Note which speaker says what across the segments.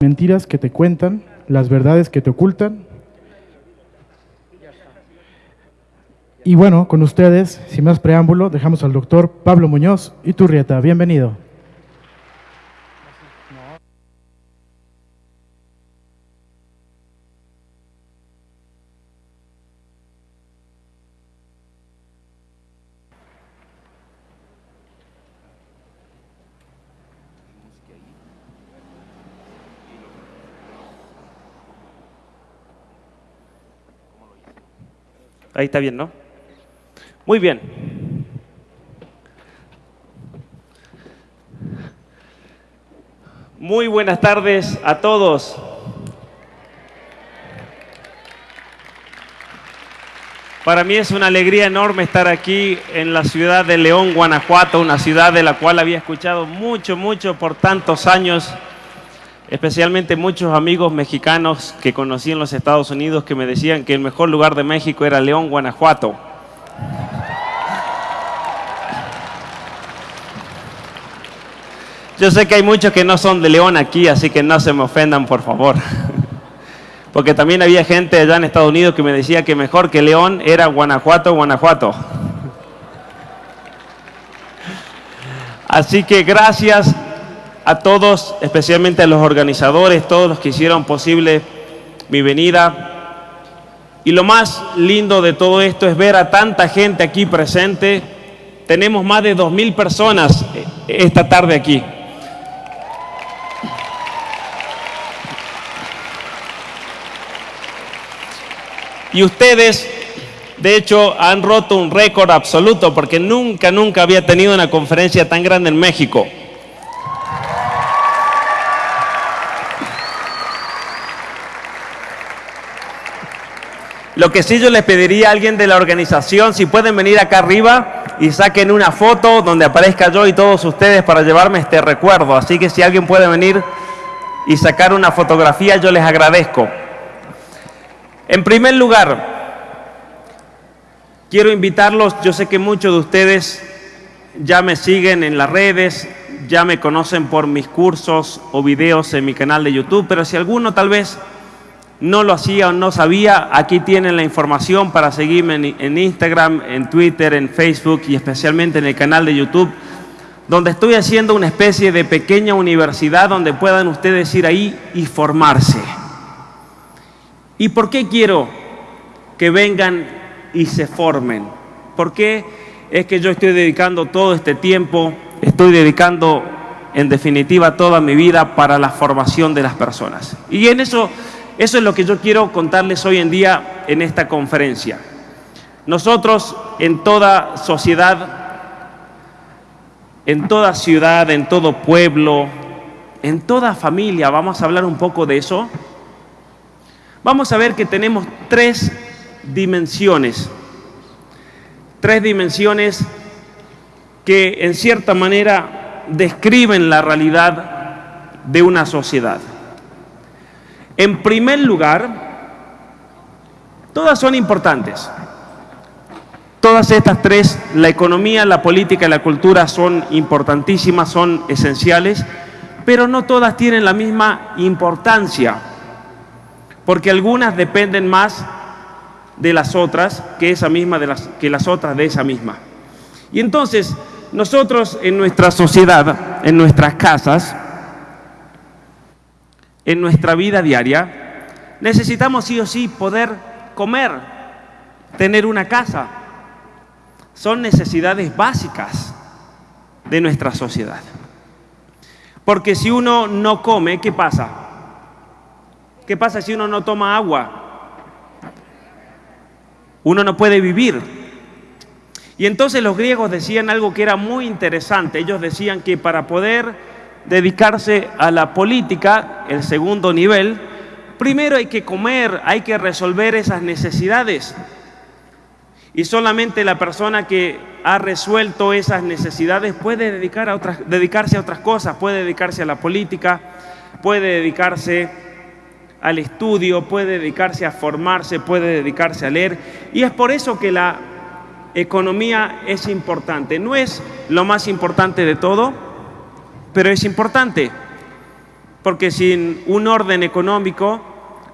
Speaker 1: mentiras que te cuentan, las verdades que te ocultan. Y bueno, con ustedes, sin más preámbulo, dejamos al doctor Pablo Muñoz y Turrieta. Bienvenido.
Speaker 2: Ahí está bien, ¿no? Muy bien. Muy buenas tardes a todos. Para mí es una alegría enorme estar aquí en la ciudad de León, Guanajuato, una ciudad de la cual había escuchado mucho, mucho por tantos años especialmente muchos amigos mexicanos que conocí en los Estados Unidos que me decían que el mejor lugar de México era León, Guanajuato. Yo sé que hay muchos que no son de León aquí, así que no se me ofendan, por favor. Porque también había gente allá en Estados Unidos que me decía que mejor que León era Guanajuato, Guanajuato. Así que gracias a todos, especialmente a los organizadores, todos los que hicieron posible mi venida. Y lo más lindo de todo esto es ver a tanta gente aquí presente. Tenemos más de 2.000 personas esta tarde aquí. Y ustedes, de hecho, han roto un récord absoluto porque nunca, nunca había tenido una conferencia tan grande en México. Lo que sí yo les pediría a alguien de la organización, si pueden venir acá arriba y saquen una foto donde aparezca yo y todos ustedes para llevarme este recuerdo. Así que si alguien puede venir y sacar una fotografía, yo les agradezco. En primer lugar, quiero invitarlos, yo sé que muchos de ustedes ya me siguen en las redes, ya me conocen por mis cursos o videos en mi canal de YouTube, pero si alguno tal vez no lo hacía o no sabía, aquí tienen la información para seguirme en, Instagram, en Twitter, en Facebook y especialmente en el canal de YouTube, donde estoy haciendo una especie de pequeña universidad donde puedan ustedes ir ahí y formarse. ¿Y por qué quiero que vengan y se formen? ¿Por qué es que yo estoy dedicando todo este tiempo, estoy dedicando en definitiva toda mi vida para la formación de las personas? Y en eso eso es lo que yo quiero contarles hoy en día en esta conferencia. Nosotros en toda sociedad, en toda ciudad, en todo pueblo, en toda familia, vamos a hablar un poco de eso. Vamos a ver que tenemos tres dimensiones, tres dimensiones que en cierta manera describen la realidad de una sociedad. En primer lugar, todas son importantes. Todas estas tres, la economía, la política y la cultura son importantísimas, son esenciales, pero no todas tienen la misma importancia, porque algunas dependen más de las otras que, esa misma de las, que las otras de esa misma. Y entonces, nosotros en nuestra sociedad, en nuestras casas, en nuestra vida diaria, necesitamos sí o sí poder comer, tener una casa. Son necesidades básicas de nuestra sociedad. Porque si uno no come, ¿qué pasa? ¿Qué pasa si uno no toma agua? Uno no puede vivir. Y entonces los griegos decían algo que era muy interesante. Ellos decían que para poder dedicarse a la política, el segundo nivel, primero hay que comer, hay que resolver esas necesidades. Y solamente la persona que ha resuelto esas necesidades puede dedicar a otras, dedicarse a otras cosas, puede dedicarse a la política, puede dedicarse al estudio, puede dedicarse a formarse, puede dedicarse a leer. Y es por eso que la economía es importante. No es lo más importante de todo, pero es importante, porque sin un orden económico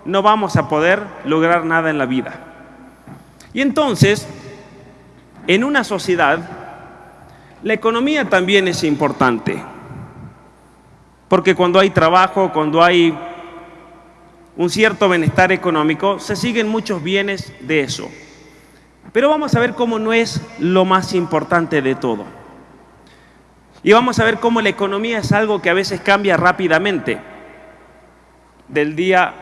Speaker 2: no vamos a poder lograr nada en la vida. Y entonces, en una sociedad, la economía también es importante, porque cuando hay trabajo, cuando hay un cierto bienestar económico, se siguen muchos bienes de eso. Pero vamos a ver cómo no es lo más importante de todo. Y vamos a ver cómo la economía es algo que a veces cambia rápidamente, del día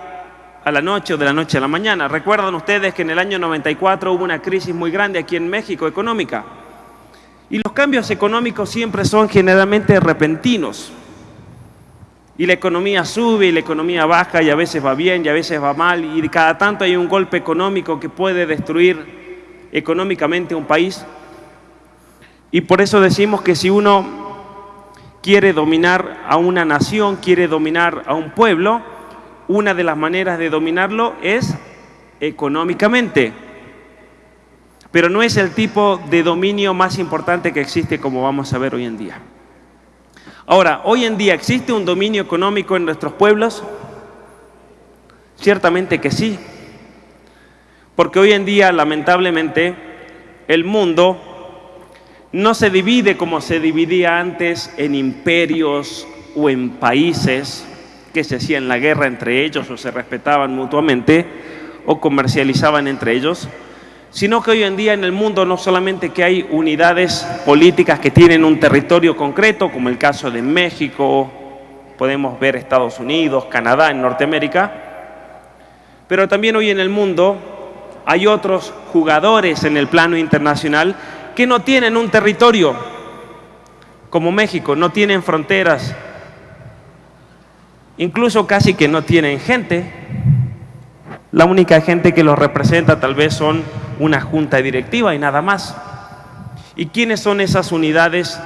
Speaker 2: a la noche o de la noche a la mañana. Recuerdan ustedes que en el año 94 hubo una crisis muy grande aquí en México económica. Y los cambios económicos siempre son generalmente repentinos. Y la economía sube y la economía baja y a veces va bien y a veces va mal y cada tanto hay un golpe económico que puede destruir económicamente un país. Y por eso decimos que si uno quiere dominar a una nación, quiere dominar a un pueblo, una de las maneras de dominarlo es económicamente. Pero no es el tipo de dominio más importante que existe como vamos a ver hoy en día. Ahora, hoy en día existe un dominio económico en nuestros pueblos. Ciertamente que sí. Porque hoy en día, lamentablemente, el mundo no se divide como se dividía antes en imperios o en países que se hacían la guerra entre ellos o se respetaban mutuamente o comercializaban entre ellos, sino que hoy en día en el mundo no solamente que hay unidades políticas que tienen un territorio concreto, como el caso de México, podemos ver Estados Unidos, Canadá, en Norteamérica, pero también hoy en el mundo hay otros jugadores en el plano internacional que no tienen un territorio, como México, no tienen fronteras, incluso casi que no tienen gente. La única gente que los representa tal vez son una junta directiva y nada más. ¿Y quiénes son esas unidades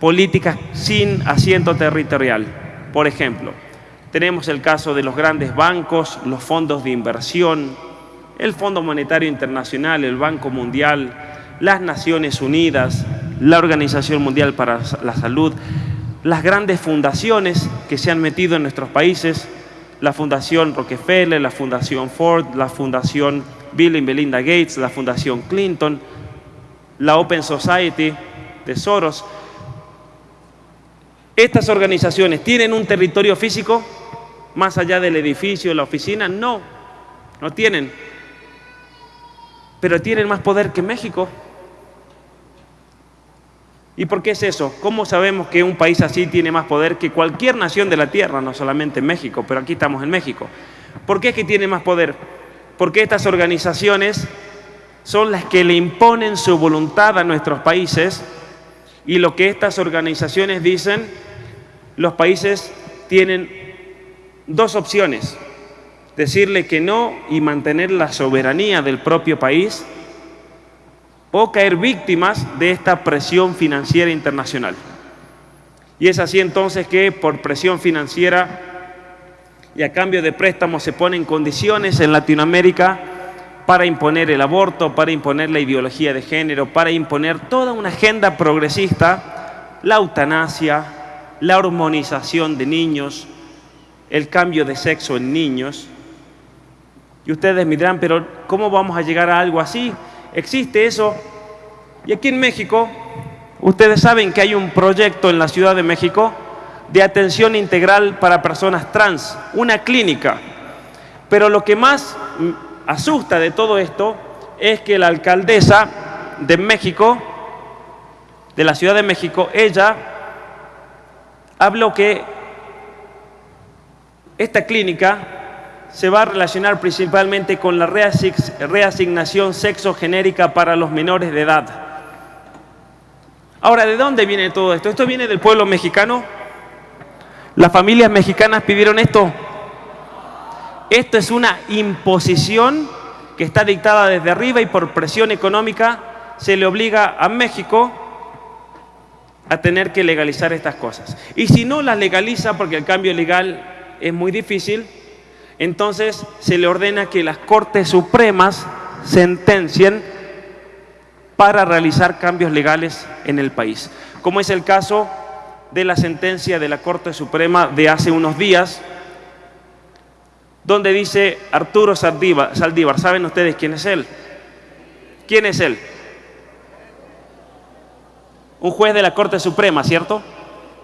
Speaker 2: políticas sin asiento territorial? Por ejemplo, tenemos el caso de los grandes bancos, los fondos de inversión, el Fondo Monetario Internacional, el Banco Mundial, las Naciones Unidas, la Organización Mundial para la Salud, las grandes fundaciones que se han metido en nuestros países, la Fundación Rockefeller, la Fundación Ford, la Fundación Bill y Melinda Gates, la Fundación Clinton, la Open Society de Soros. ¿Estas organizaciones tienen un territorio físico más allá del edificio, la oficina? No, no tienen. Pero tienen más poder que México. ¿Y por qué es eso? ¿Cómo sabemos que un país así tiene más poder que cualquier nación de la Tierra, no solamente México, pero aquí estamos en México? ¿Por qué es que tiene más poder? Porque estas organizaciones son las que le imponen su voluntad a nuestros países y lo que estas organizaciones dicen, los países tienen dos opciones, decirle que no y mantener la soberanía del propio país o caer víctimas de esta presión financiera internacional. Y es así entonces que por presión financiera y a cambio de préstamos se ponen condiciones en Latinoamérica para imponer el aborto, para imponer la ideología de género, para imponer toda una agenda progresista, la eutanasia, la hormonización de niños, el cambio de sexo en niños. Y ustedes me dirán, pero ¿cómo vamos a llegar a algo así? Existe eso. Y aquí en México, ustedes saben que hay un proyecto en la Ciudad de México de atención integral para personas trans, una clínica. Pero lo que más asusta de todo esto es que la alcaldesa de México, de la Ciudad de México, ella habló que esta clínica se va a relacionar principalmente con la reasignación sexogenérica para los menores de edad. Ahora, ¿de dónde viene todo esto? ¿Esto viene del pueblo mexicano? ¿Las familias mexicanas pidieron esto? Esto es una imposición que está dictada desde arriba y por presión económica se le obliga a México a tener que legalizar estas cosas. Y si no las legaliza, porque el cambio legal es muy difícil, entonces se le ordena que las Cortes Supremas sentencien para realizar cambios legales en el país, como es el caso de la sentencia de la Corte Suprema de hace unos días, donde dice Arturo Saldívar. ¿Saben ustedes quién es él? ¿Quién es él? Un juez de la Corte Suprema, ¿cierto?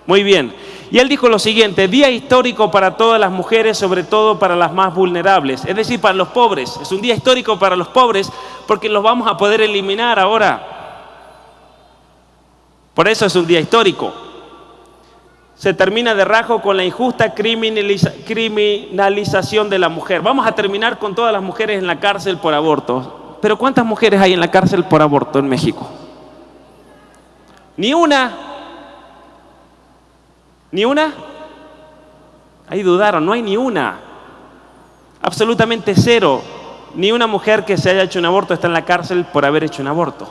Speaker 2: Muy bien. Y él dijo lo siguiente, día histórico para todas las mujeres, sobre todo para las más vulnerables, es decir, para los pobres. Es un día histórico para los pobres porque los vamos a poder eliminar ahora. Por eso es un día histórico. Se termina de rajo con la injusta criminalización de la mujer. Vamos a terminar con todas las mujeres en la cárcel por aborto. Pero ¿cuántas mujeres hay en la cárcel por aborto en México? Ni una. ¿Ni una? Ahí dudaron, no hay ni una. Absolutamente cero. Ni una mujer que se haya hecho un aborto está en la cárcel por haber hecho un aborto.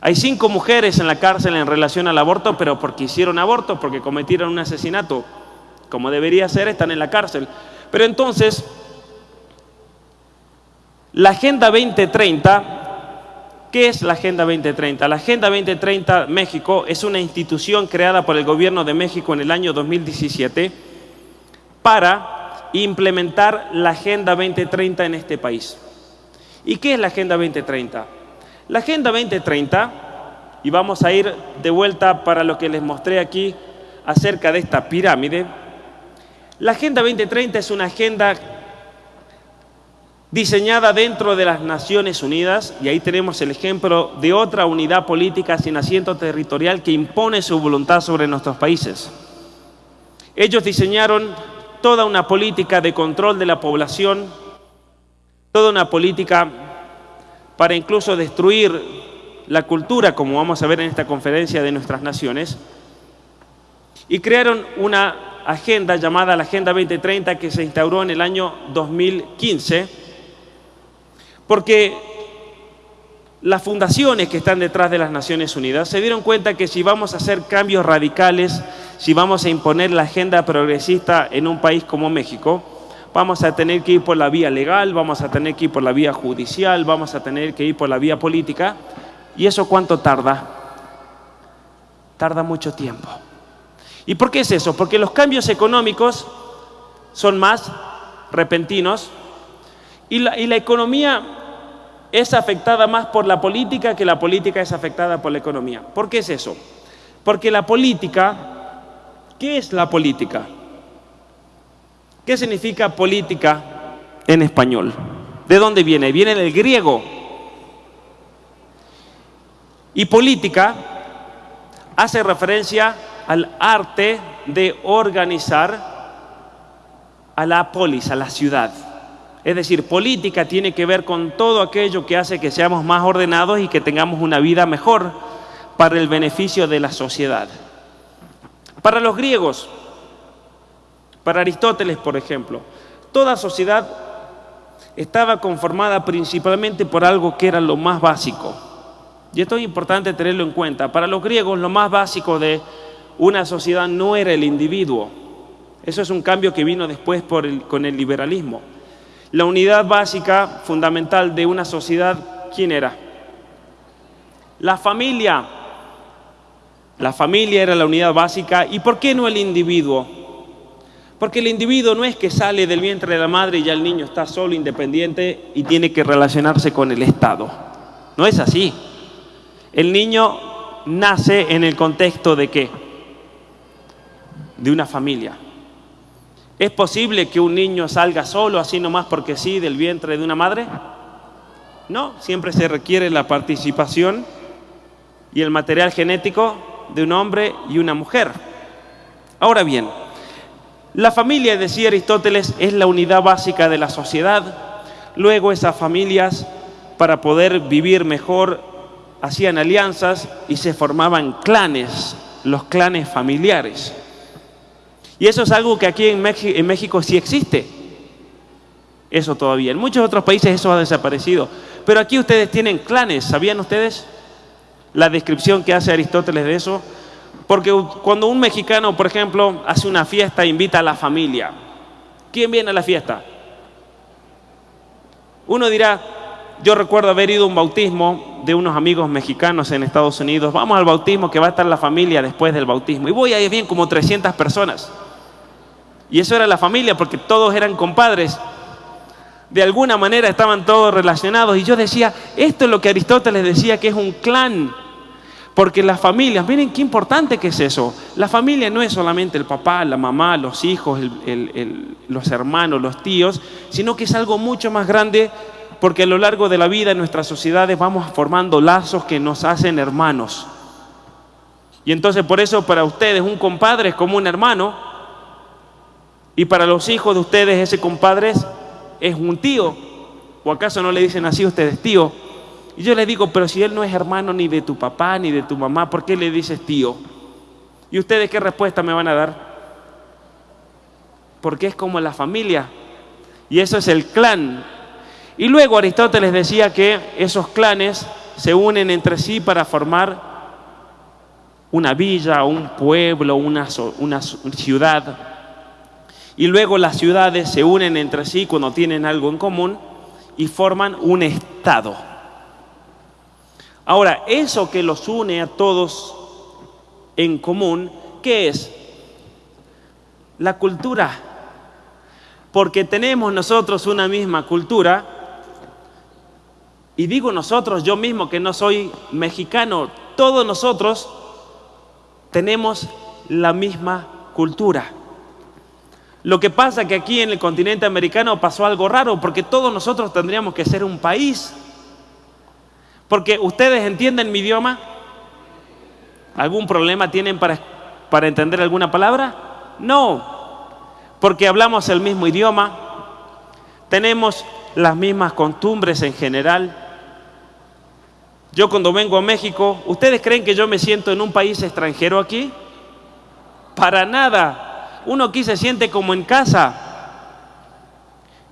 Speaker 2: Hay cinco mujeres en la cárcel en relación al aborto, pero porque hicieron aborto, porque cometieron un asesinato, como debería ser, están en la cárcel. Pero entonces, la Agenda 2030 ¿Qué es la Agenda 2030? La Agenda 2030 México es una institución creada por el Gobierno de México en el año 2017 para implementar la Agenda 2030 en este país. ¿Y qué es la Agenda 2030? La Agenda 2030, y vamos a ir de vuelta para lo que les mostré aquí acerca de esta pirámide, la Agenda 2030 es una agenda diseñada dentro de las Naciones Unidas, y ahí tenemos el ejemplo de otra unidad política sin asiento territorial que impone su voluntad sobre nuestros países. Ellos diseñaron toda una política de control de la población, toda una política para incluso destruir la cultura, como vamos a ver en esta conferencia de nuestras naciones, y crearon una agenda llamada la Agenda 2030 que se instauró en el año 2015 porque las fundaciones que están detrás de las Naciones Unidas se dieron cuenta que si vamos a hacer cambios radicales, si vamos a imponer la agenda progresista en un país como México, vamos a tener que ir por la vía legal, vamos a tener que ir por la vía judicial, vamos a tener que ir por la vía política. ¿Y eso cuánto tarda? Tarda mucho tiempo. ¿Y por qué es eso? Porque los cambios económicos son más repentinos y la, y la economía es afectada más por la política que la política es afectada por la economía. ¿Por qué es eso? Porque la política, ¿qué es la política? ¿Qué significa política en español? ¿De dónde viene? Viene del griego. Y política hace referencia al arte de organizar a la polis, a la ciudad. Es decir, política tiene que ver con todo aquello que hace que seamos más ordenados y que tengamos una vida mejor para el beneficio de la sociedad. Para los griegos, para Aristóteles, por ejemplo, toda sociedad estaba conformada principalmente por algo que era lo más básico. Y esto es importante tenerlo en cuenta. Para los griegos lo más básico de una sociedad no era el individuo. Eso es un cambio que vino después con el liberalismo. La unidad básica, fundamental de una sociedad, ¿quién era? La familia. La familia era la unidad básica. ¿Y por qué no el individuo? Porque el individuo no es que sale del vientre de la madre y ya el niño está solo, independiente y tiene que relacionarse con el Estado. No es así. El niño nace en el contexto de qué? De una familia. ¿Es posible que un niño salga solo, así nomás porque sí, del vientre de una madre? No, siempre se requiere la participación y el material genético de un hombre y una mujer. Ahora bien, la familia, decía Aristóteles, es la unidad básica de la sociedad. Luego esas familias, para poder vivir mejor, hacían alianzas y se formaban clanes, los clanes familiares. Y eso es algo que aquí en, México, sí existe. Eso todavía. En muchos otros países eso ha desaparecido. Pero aquí ustedes tienen clanes. ¿Sabían ustedes la descripción que hace Aristóteles de eso? Porque cuando un mexicano, por ejemplo, hace una fiesta, invita a la familia. ¿Quién viene a la fiesta? Uno dirá, yo recuerdo haber ido a un bautismo de unos amigos mexicanos en Estados Unidos. Vamos al bautismo que va a estar la familia después del bautismo. Y voy ahí bien como 300 personas. Y eso era la familia porque todos eran compadres. De alguna manera estaban todos relacionados. Y yo decía, esto es lo que Aristóteles decía que es un clan. Porque las familias, miren qué importante que es eso. La familia no es solamente el papá, la mamá, los hijos, los hermanos, los tíos, sino que es algo mucho más grande porque a lo largo de la vida en nuestras sociedades vamos formando lazos que nos hacen hermanos. Y entonces por eso para ustedes un compadre es como un hermano y para los hijos de ustedes ese compadre es un tío. ¿O acaso no le dicen así a ustedes tío? Y yo les digo, pero si él no es hermano ni de tu papá ni de tu mamá, ¿por qué le dices tío? ¿Y ustedes qué respuesta me van a dar? Porque es como la familia. Y eso es el clan, y luego Aristóteles decía que esos clanes se unen entre sí para formar una villa, un pueblo, una, una ciudad. Y luego las ciudades se unen entre sí cuando tienen algo en común y forman un estado. Ahora, eso que los une a todos en común, ¿qué es? La cultura. Porque tenemos nosotros una misma cultura y digo nosotros, yo mismo que no soy mexicano, todos nosotros tenemos la misma cultura. Lo que pasa es que aquí en el continente americano pasó algo raro, porque todos nosotros tendríamos que ser un país. Porque ustedes entienden mi idioma. ¿Algún problema tienen para, para entender alguna palabra? No, porque hablamos el mismo idioma, tenemos las mismas costumbres en general, yo cuando vengo a México, ¿ustedes creen que yo me siento en un país extranjero aquí? Para nada. Uno aquí se siente como en casa.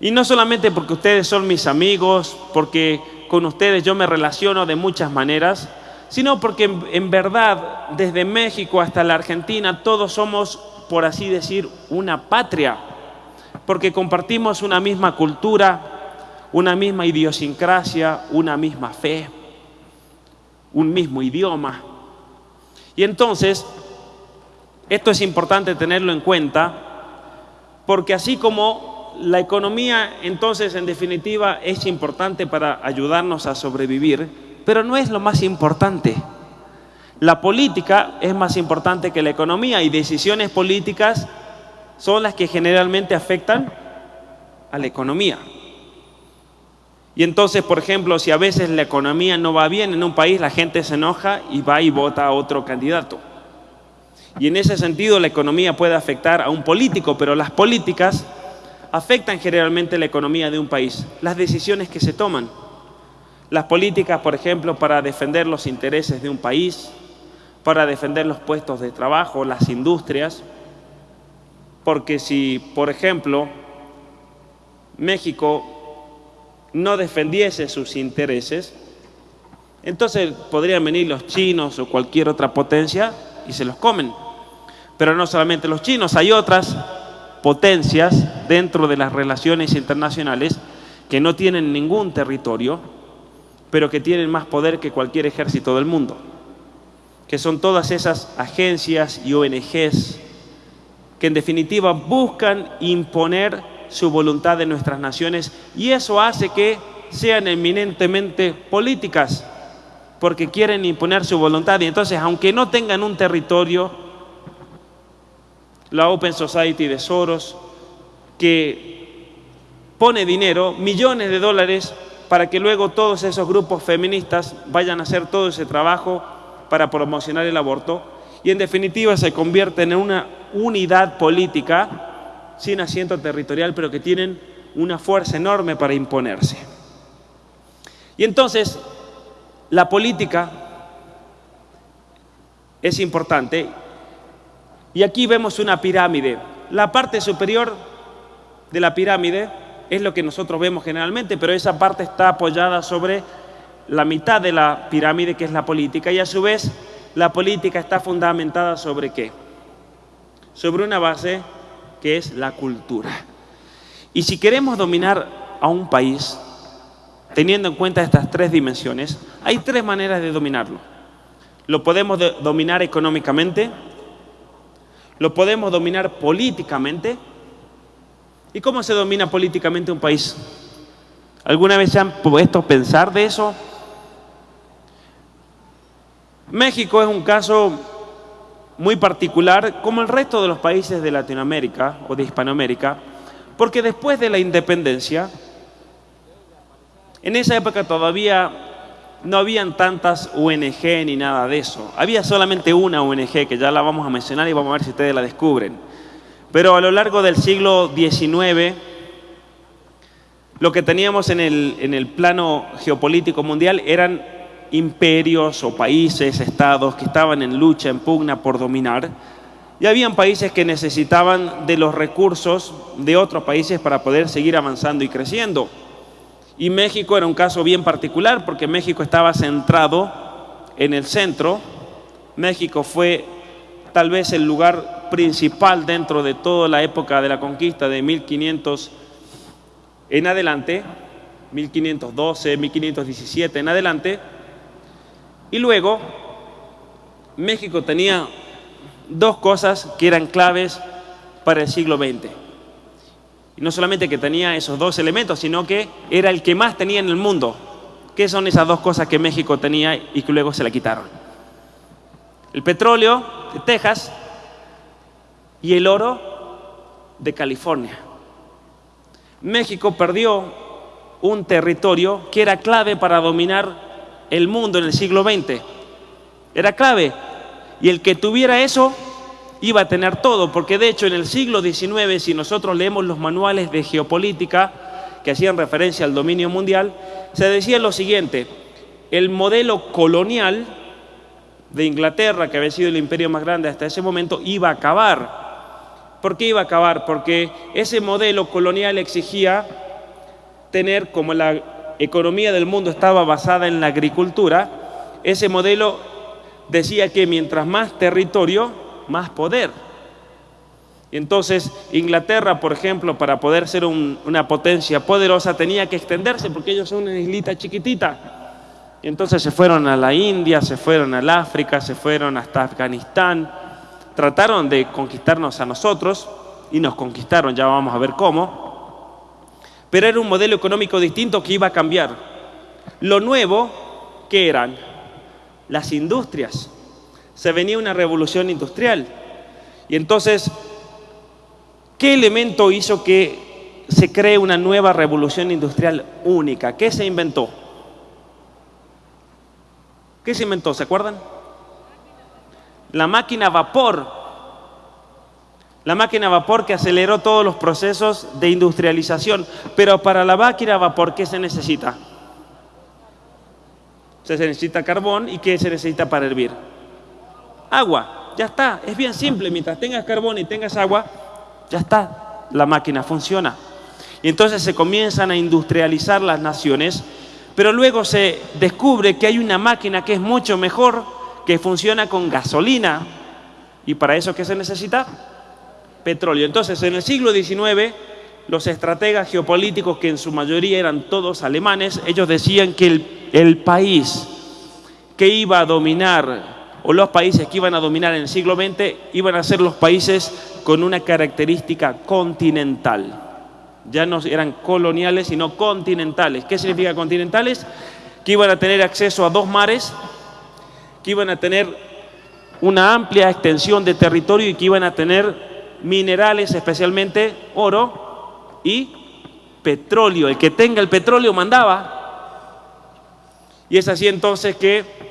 Speaker 2: Y no solamente porque ustedes son mis amigos, porque con ustedes yo me relaciono de muchas maneras, sino porque en, verdad desde México hasta la Argentina todos somos, por así decir, una patria, porque compartimos una misma cultura, una misma idiosincrasia, una misma fe un mismo idioma. Y entonces, esto es importante tenerlo en cuenta, porque así como la economía, entonces, en definitiva, es importante para ayudarnos a sobrevivir, pero no es lo más importante. La política es más importante que la economía y decisiones políticas son las que generalmente afectan a la economía. Y entonces, por ejemplo, si a veces la economía no va bien en un país, la gente se enoja y va y vota a otro candidato. Y en ese sentido la economía puede afectar a un político, pero las políticas afectan generalmente la economía de un país, las decisiones que se toman. Las políticas, por ejemplo, para defender los intereses de un país, para defender los puestos de trabajo, las industrias, porque si, por ejemplo, México no defendiese sus intereses, entonces podrían venir los chinos o cualquier otra potencia y se los comen. Pero no solamente los chinos, hay otras potencias dentro de las relaciones internacionales que no tienen ningún territorio, pero que tienen más poder que cualquier ejército del mundo, que son todas esas agencias y ONGs que en definitiva buscan imponer su voluntad en nuestras naciones y eso hace que sean eminentemente políticas porque quieren imponer su voluntad. Y entonces aunque no tengan un territorio, la Open Society de Soros, que pone dinero, millones de dólares, para que luego todos esos grupos feministas vayan a hacer todo ese trabajo para promocionar el aborto y en definitiva se convierten en una unidad política sin asiento territorial, pero que tienen una fuerza enorme para imponerse. Y entonces, la política es importante. Y aquí vemos una pirámide. La parte superior de la pirámide es lo que nosotros vemos generalmente, pero esa parte está apoyada sobre la mitad de la pirámide, que es la política, y a su vez la política está fundamentada sobre qué? Sobre una base que es la cultura. Y si queremos dominar a un país, teniendo en cuenta estas tres dimensiones, hay tres maneras de dominarlo. Lo podemos dominar económicamente, lo podemos dominar políticamente. ¿Y cómo se domina políticamente un país? ¿Alguna vez se han puesto a pensar de eso? México es un caso muy particular, como el resto de los países de Latinoamérica o de Hispanoamérica, porque después de la independencia, en esa época todavía no habían tantas ONG ni nada de eso. Había solamente una ONG que ya la vamos a mencionar y vamos a ver si ustedes la descubren. Pero a lo largo del siglo XIX, lo que teníamos en el, en el plano geopolítico mundial eran imperios o países, estados que estaban en lucha, en pugna por dominar. Y habían países que necesitaban de los recursos de otros países para poder seguir avanzando y creciendo. Y México era un caso bien particular porque México estaba centrado en el centro. México fue tal vez el lugar principal dentro de toda la época de la conquista de 1500 en adelante, 1512, 1517 en adelante. Y luego México tenía dos cosas que eran claves para el siglo XX. Y no solamente que tenía esos dos elementos, sino que era el que más tenía en el mundo. ¿Qué son esas dos cosas que México tenía y que luego se la quitaron? El petróleo de Texas y el oro de California. México perdió un territorio que era clave para dominar el mundo en el siglo XX. Era clave. Y el que tuviera eso iba a tener todo, porque de hecho en el siglo XIX, si nosotros leemos los manuales de geopolítica que hacían referencia al dominio mundial, se decía lo siguiente, el modelo colonial de Inglaterra, que había sido el imperio más grande hasta ese momento, iba a acabar. ¿Por qué iba a acabar? Porque ese modelo colonial exigía tener, como la economía del mundo estaba basada en la agricultura, ese modelo decía que mientras más territorio, más poder. Entonces Inglaterra, por ejemplo, para poder ser una potencia poderosa tenía que extenderse porque ellos son una islita chiquitita. Entonces se fueron a la India, se fueron al África, se fueron hasta Afganistán. Trataron de conquistarnos a nosotros y nos conquistaron, ya vamos a ver cómo. Pero era un modelo económico distinto que iba a cambiar. Lo nuevo, que eran? Las industrias se venía una revolución industrial. Y entonces, ¿qué elemento hizo que se cree una nueva revolución industrial única? ¿Qué se inventó? ¿Qué se inventó? ¿Se acuerdan? La máquina vapor. La máquina vapor que aceleró todos los procesos de industrialización. Pero para la máquina vapor, ¿qué se necesita? Se necesita carbón y ¿qué se necesita para hervir? Agua. Ya está, es bien simple. Mientras tengas carbón y tengas agua, ya está, la máquina funciona. Y entonces se comienzan a industrializar las naciones, pero luego se descubre que hay una máquina que es mucho mejor, que funciona con gasolina. ¿Y para eso qué se necesita? Petróleo. Entonces, en el siglo XIX, los estrategas geopolíticos, que en su mayoría eran todos alemanes, ellos decían que el, el país que iba a dominar o los países que iban a dominar en el siglo XX iban a ser los países con una característica continental. Ya no eran coloniales, sino continentales. ¿Qué significa continentales? Que iban a tener acceso a dos mares, que iban a tener una amplia extensión de territorio y que iban a tener minerales, especialmente oro y petróleo. El que tenga el petróleo mandaba. Y es así entonces que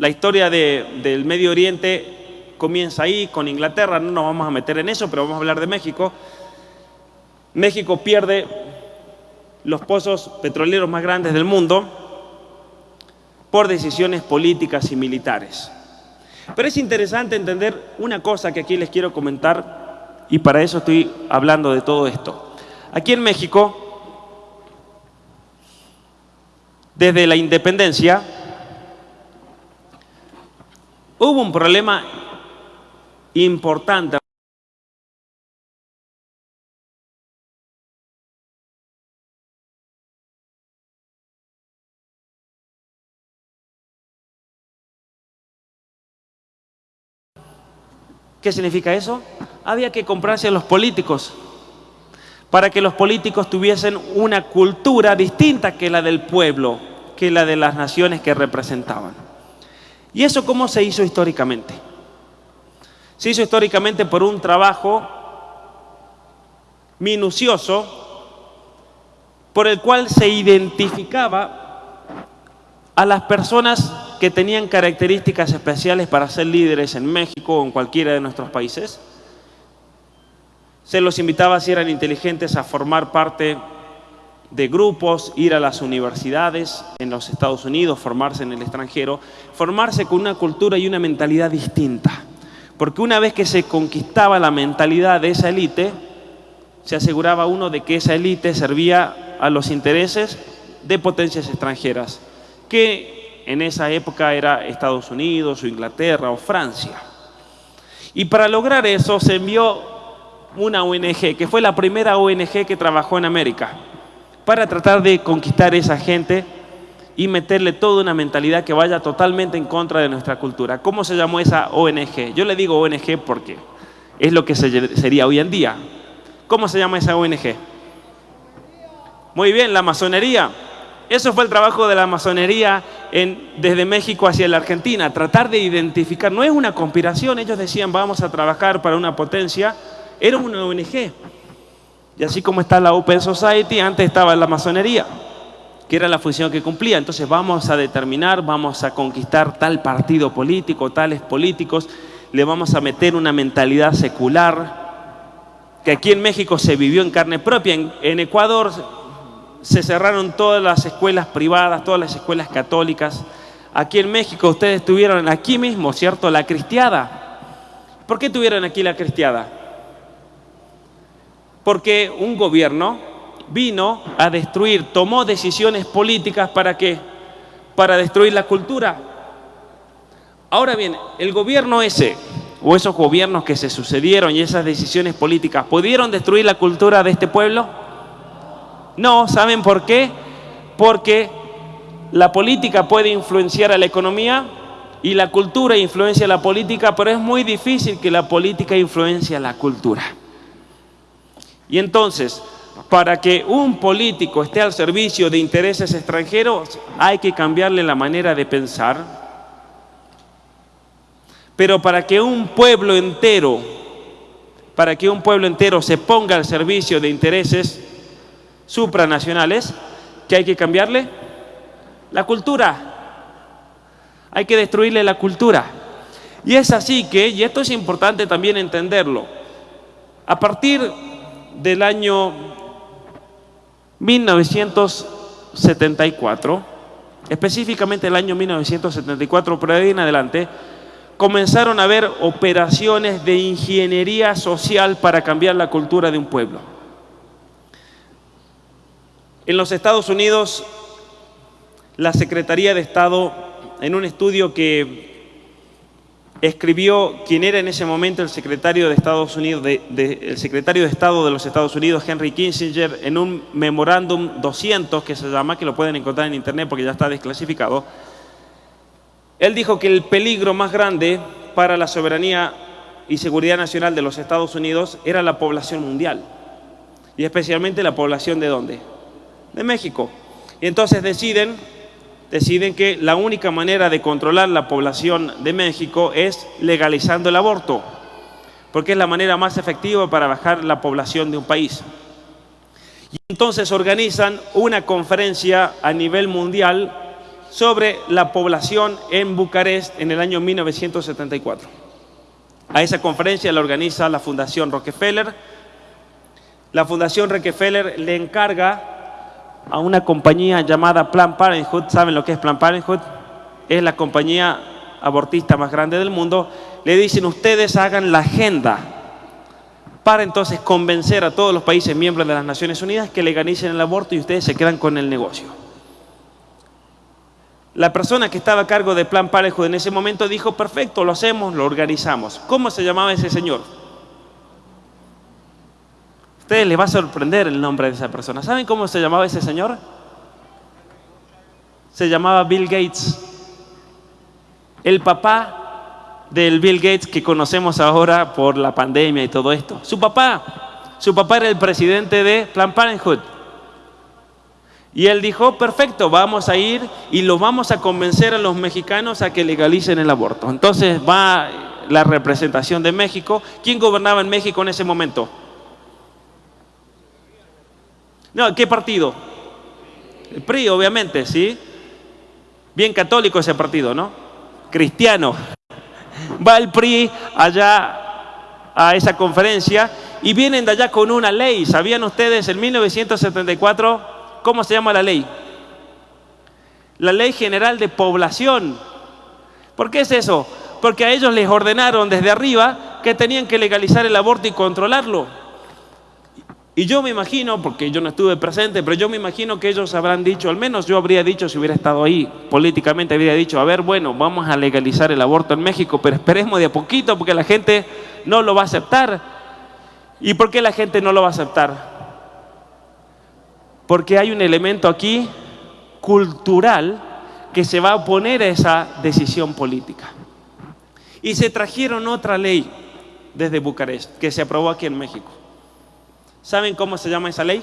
Speaker 2: la historia del Medio Oriente comienza ahí, con Inglaterra, no nos vamos a meter en eso, pero vamos a hablar de México. México pierde los pozos petroleros más grandes del mundo por decisiones políticas y militares. Pero es interesante entender una cosa que aquí les quiero comentar y para eso estoy hablando de todo esto. Aquí en México, desde la independencia, Hubo un problema importante. ¿Qué significa eso? Había que comprarse a los políticos para que los políticos tuviesen una cultura distinta que la del pueblo, que la de las naciones que representaban. ¿Y eso cómo se hizo históricamente? Se hizo históricamente por un trabajo minucioso por el cual se identificaba a las personas que tenían características especiales para ser líderes en México o en cualquiera de nuestros países. Se los invitaba, si eran inteligentes, a formar parte de grupos, ir a las universidades en los Estados Unidos, formarse en el extranjero, formarse con una cultura y una mentalidad distinta. Porque una vez que se conquistaba la mentalidad de esa élite, se aseguraba uno de que esa élite servía a los intereses de potencias extranjeras, que en esa época era Estados Unidos o Inglaterra o Francia. Y para lograr eso se envió una ONG, que fue la primera ONG que trabajó en América, para tratar de conquistar esa gente y meterle toda una mentalidad que vaya totalmente en contra de nuestra cultura. ¿Cómo se llamó esa ONG? Yo le digo ONG porque es lo que sería hoy en día. ¿Cómo se llama esa ONG? Muy bien, la masonería. Eso fue el trabajo de la masonería desde México hacia la Argentina, tratar de identificar, no es una conspiración, ellos decían vamos a trabajar para una potencia, era una ONG. Y así como está la Open Society, antes estaba la masonería, que era la función que cumplía. Entonces vamos a determinar, vamos a conquistar tal partido político, tales políticos, le vamos a meter una mentalidad secular, que aquí en México se vivió en carne propia, en, Ecuador se cerraron todas las escuelas privadas, todas las escuelas católicas. Aquí en México ustedes tuvieron aquí mismo, ¿cierto? La cristiada. ¿Por qué tuvieron aquí la cristiada? Porque un gobierno vino a destruir, tomó decisiones políticas para qué? Para destruir la cultura. Ahora bien, el gobierno ese o esos gobiernos que se sucedieron y esas decisiones políticas pudieron destruir la cultura de este pueblo? No, ¿saben por qué? Porque la política puede influenciar a la economía y la cultura influencia a la política, pero es muy difícil que la política influencie a la cultura. Y entonces, para que un político esté al servicio de intereses extranjeros, hay que cambiarle la manera de pensar, pero para que un pueblo entero, para que un pueblo entero se ponga al servicio de intereses supranacionales, ¿qué hay que cambiarle? La cultura. Hay que destruirle la cultura. Y es así que, y esto es importante también entenderlo, a partir del año 1974, específicamente el año 1974, por ahí en adelante, comenzaron a haber operaciones de ingeniería social para cambiar la cultura de un pueblo. En los Estados Unidos, la Secretaría de Estado, en un estudio que escribió quien era en ese momento el secretario de Estados Unidos, Estado de los Estados Unidos, Henry Kissinger, en un memorándum 200 que se llama, que lo pueden encontrar en internet porque ya está desclasificado, él dijo que el peligro más grande para la soberanía y seguridad nacional de los Estados Unidos era la población mundial. Y especialmente la población de dónde? De México. Y entonces deciden, deciden que la única manera de controlar la población de México es legalizando el aborto, porque es la manera más efectiva para bajar la población de un país. Y entonces organizan una conferencia a nivel mundial sobre la población en Bucarest en el año 1974. A esa conferencia la organiza la Fundación Rockefeller. La Fundación Rockefeller le encarga a una compañía llamada Plan Parenthood, ¿saben lo que es Plan Parenthood? Es la compañía abortista más grande del mundo. Le dicen, ustedes hagan la agenda para entonces convencer a todos los países miembros de las Naciones Unidas que legalicen el aborto y ustedes se quedan con el negocio. La persona que estaba a cargo de Plan Parejo en ese momento dijo, perfecto, lo hacemos, lo organizamos. ¿Cómo se llamaba ese señor? Ustedes les va a sorprender el nombre de esa persona. ¿Saben cómo se llamaba ese señor? Se llamaba Bill Gates. El papá del Bill Gates que conocemos ahora por la pandemia y todo esto. Su papá, su papá era el presidente de Planned Parenthood. Y él dijo, perfecto, vamos a ir y lo vamos a convencer a los mexicanos a que legalicen el aborto. Entonces va la representación de México. ¿Quién gobernaba en México en ese momento? No, ¿qué partido? El PRI, obviamente, ¿sí? Bien católico ese partido, ¿no? Cristiano. Va el PRI allá a esa conferencia y vienen de allá con una ley. ¿Sabían ustedes en 1974 cómo se llama la ley? La ley general de población. ¿Por qué es eso? Porque a ellos les ordenaron desde arriba que tenían que legalizar el aborto y controlarlo. Y yo me imagino, porque yo no estuve presente, pero yo me imagino que ellos habrán dicho, al menos yo habría dicho si hubiera estado ahí, políticamente habría dicho, a ver, bueno, vamos a legalizar el aborto en México, pero esperemos de a poquito porque la gente no lo va a aceptar. ¿Y por qué la gente no lo va a aceptar? Porque hay un elemento aquí cultural que se va a oponer a esa decisión política. Y se trajeron otra ley desde Bucarest, que se aprobó aquí en México. ¿Saben cómo se llama esa ley?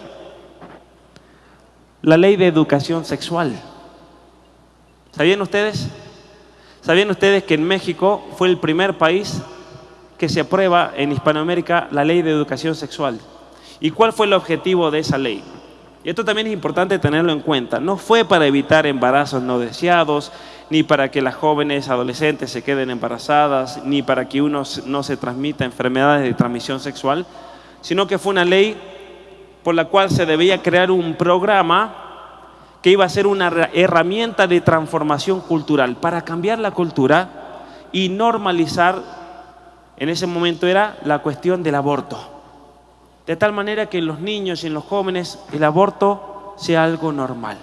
Speaker 2: La ley de educación sexual. ¿Sabían ustedes? ¿Sabían ustedes que en México fue el primer país que se aprueba en Hispanoamérica la ley de educación sexual? ¿Y cuál fue el objetivo de esa ley? Y esto también es importante tenerlo en cuenta. No fue para evitar embarazos no deseados, ni para que las jóvenes adolescentes se queden embarazadas, ni para que uno no se transmita enfermedades de transmisión sexual, sino que fue una ley por la cual se debía crear un programa que iba a ser una herramienta de transformación cultural para cambiar la cultura y normalizar, en ese momento era la cuestión del aborto. De tal manera que en los niños y en los jóvenes el aborto sea algo normal.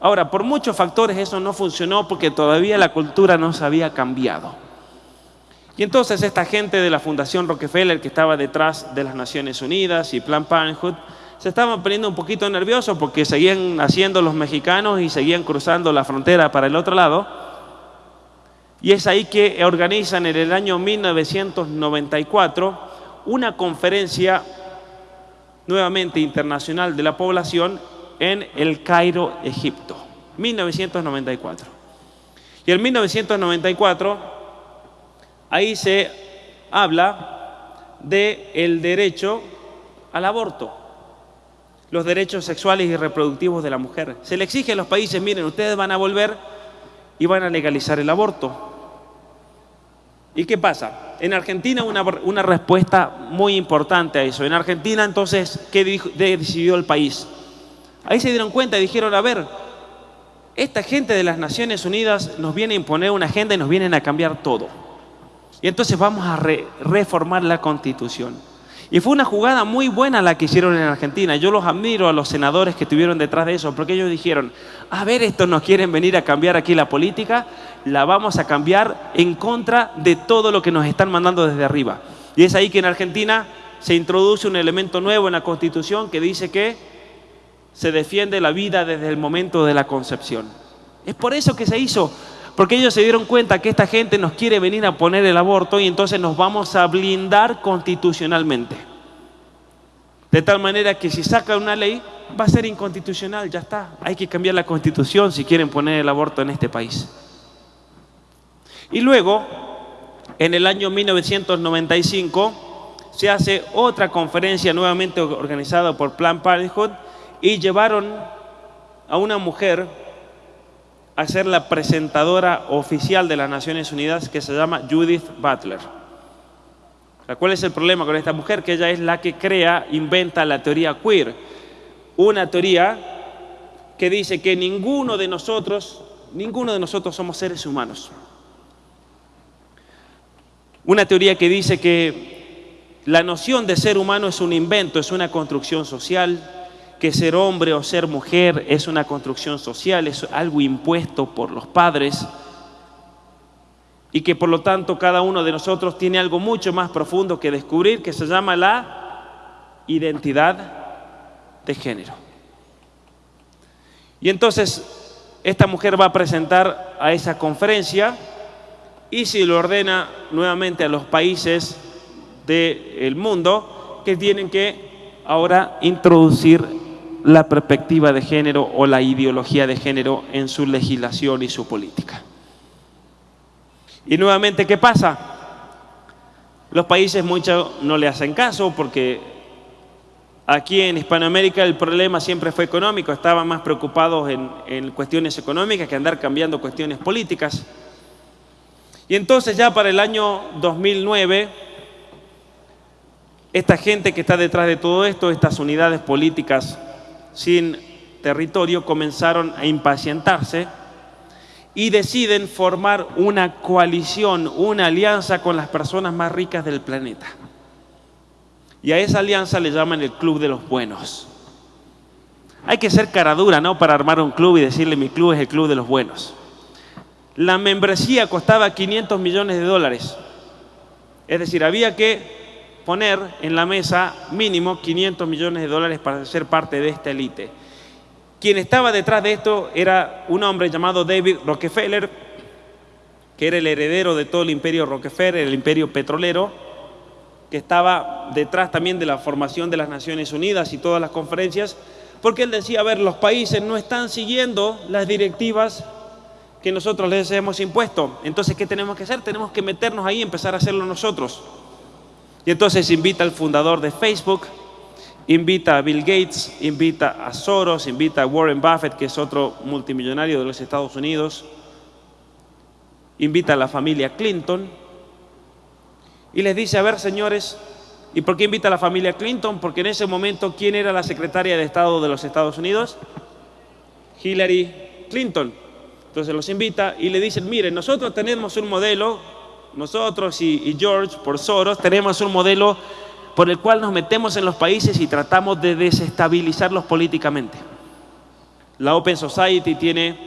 Speaker 2: Ahora, por muchos factores eso no funcionó porque todavía la cultura no se había cambiado. Y entonces esta gente de la Fundación Rockefeller que estaba detrás de las Naciones Unidas y Plan Parenthood se estaban poniendo un poquito nerviosos porque seguían haciendo los mexicanos y seguían cruzando la frontera para el otro lado. Y es ahí que organizan en el año 1994 una conferencia nuevamente internacional de la población en el Cairo, Egipto. 1994. Y en 1994 ahí se habla del el derecho al aborto, los derechos sexuales y reproductivos de la mujer. Se le exige a los países, miren, ustedes van a volver y van a legalizar el aborto. ¿Y qué pasa? En Argentina una, una respuesta muy importante a eso. En Argentina entonces, ¿qué decidió el país? Ahí se dieron cuenta y dijeron, a ver, esta gente de las Naciones Unidas nos viene a imponer una agenda y nos vienen a cambiar todo. Y entonces vamos a reformar la constitución. Y fue una jugada muy buena la que hicieron en Argentina. Yo los admiro a los senadores que estuvieron detrás de eso, porque ellos dijeron, a ver, estos nos quieren venir a cambiar aquí la política, la vamos a cambiar en contra de todo lo que nos están mandando desde arriba. Y es ahí que en Argentina se introduce un elemento nuevo en la constitución que dice que se defiende la vida desde el momento de la concepción. Es por eso que se hizo porque ellos se dieron cuenta que esta gente nos quiere venir a poner el aborto y entonces nos vamos a blindar constitucionalmente. De tal manera que si saca una ley va a ser inconstitucional, ya está. Hay que cambiar la constitución si quieren poner el aborto en este país. Y luego, en el año 1995, se hace otra conferencia nuevamente organizada por Plan Parenthood y llevaron a una mujer a ser la presentadora oficial de las Naciones Unidas que se llama Judith Butler. ¿Cuál es el problema con esta mujer? Que ella es la que crea, inventa la teoría queer. Una teoría que dice que ninguno de nosotros, ninguno de nosotros somos seres humanos. Una teoría que dice que la noción de ser humano es un invento, es una construcción social, que ser hombre o ser mujer es una construcción social, es algo impuesto por los padres y que por lo tanto cada uno de nosotros tiene algo mucho más profundo que descubrir que se llama la identidad de género. Y entonces esta mujer va a presentar a esa conferencia y se lo ordena nuevamente a los países del mundo que tienen que ahora introducir la perspectiva de género o la ideología de género en su legislación y su política. Y nuevamente, ¿qué pasa? Los países mucho no le hacen caso porque aquí en Hispanoamérica el problema siempre fue económico, estaban más preocupados en, en cuestiones económicas que andar cambiando cuestiones políticas. Y entonces ya para el año 2009, esta gente que está detrás de todo esto, estas unidades políticas sin territorio, comenzaron a impacientarse y deciden formar una coalición, una alianza con las personas más ricas del planeta. Y a esa alianza le llaman el Club de los Buenos. Hay que ser cara dura, ¿no? Para armar un club y decirle mi club es el Club de los Buenos. La membresía costaba 500 millones de dólares. Es decir, había que poner en la mesa mínimo 500 millones de dólares para ser parte de esta élite. Quien estaba detrás de esto era un hombre llamado David Rockefeller, que era el heredero de todo el imperio Rockefeller, el imperio petrolero, que estaba detrás también de la formación de las Naciones Unidas y todas las conferencias, porque él decía, a ver, los países no están siguiendo las directivas que nosotros les hemos impuesto. Entonces, ¿qué tenemos que hacer? Tenemos que meternos ahí y empezar a hacerlo nosotros. Y entonces invita al fundador de Facebook, invita a Bill Gates, invita a Soros, invita a Warren Buffett, que es otro multimillonario de los Estados Unidos, invita a la familia Clinton y les dice, a ver señores, ¿y por qué invita a la familia Clinton? Porque en ese momento, ¿quién era la secretaria de Estado de los Estados Unidos? Hillary Clinton. Entonces los invita y le dicen, miren, nosotros tenemos un modelo, nosotros y, George por Soros tenemos un modelo por el cual nos metemos en los países y tratamos de desestabilizarlos políticamente. La Open Society tiene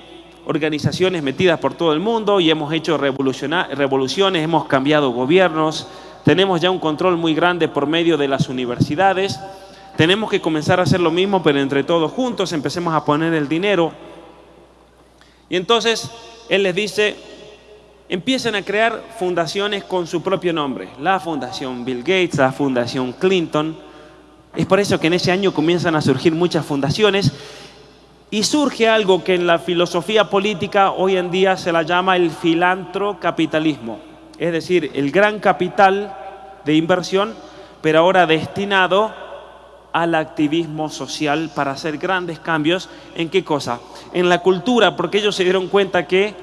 Speaker 2: organizaciones metidas por todo el mundo y hemos hecho revoluciones, hemos cambiado gobiernos, tenemos ya un control muy grande por medio de las universidades. Tenemos que comenzar a hacer lo mismo, pero entre todos juntos empecemos a poner el dinero. Y entonces él les dice, empiezan a crear fundaciones con su propio nombre. La Fundación Bill Gates, la Fundación Clinton. Es por eso que en ese año comienzan a surgir muchas fundaciones y surge algo que en la filosofía política hoy en día se la llama el filantrocapitalismo. Es decir, el gran capital de inversión, pero ahora destinado al activismo social para hacer grandes cambios. ¿En qué cosa? En la cultura, porque ellos se dieron cuenta que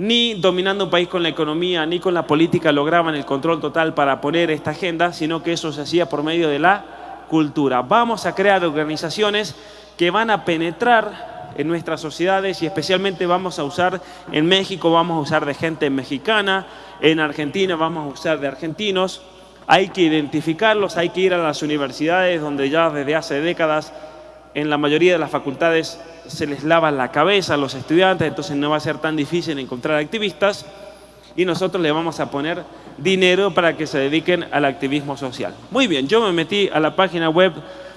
Speaker 2: ni dominando un país con la economía, ni con la política lograban el control total para poner esta agenda, sino que eso se hacía por medio de la cultura. Vamos a crear organizaciones que van a penetrar en nuestras sociedades y especialmente vamos a usar en México, vamos a usar de gente mexicana, en Argentina vamos a usar de argentinos. Hay que identificarlos, hay que ir a las universidades donde ya desde hace décadas en la mayoría de las facultades se les lava la cabeza a los estudiantes, entonces no va a ser tan difícil encontrar activistas y nosotros le vamos a poner dinero para que se dediquen al activismo social. Muy bien, yo me metí a la página web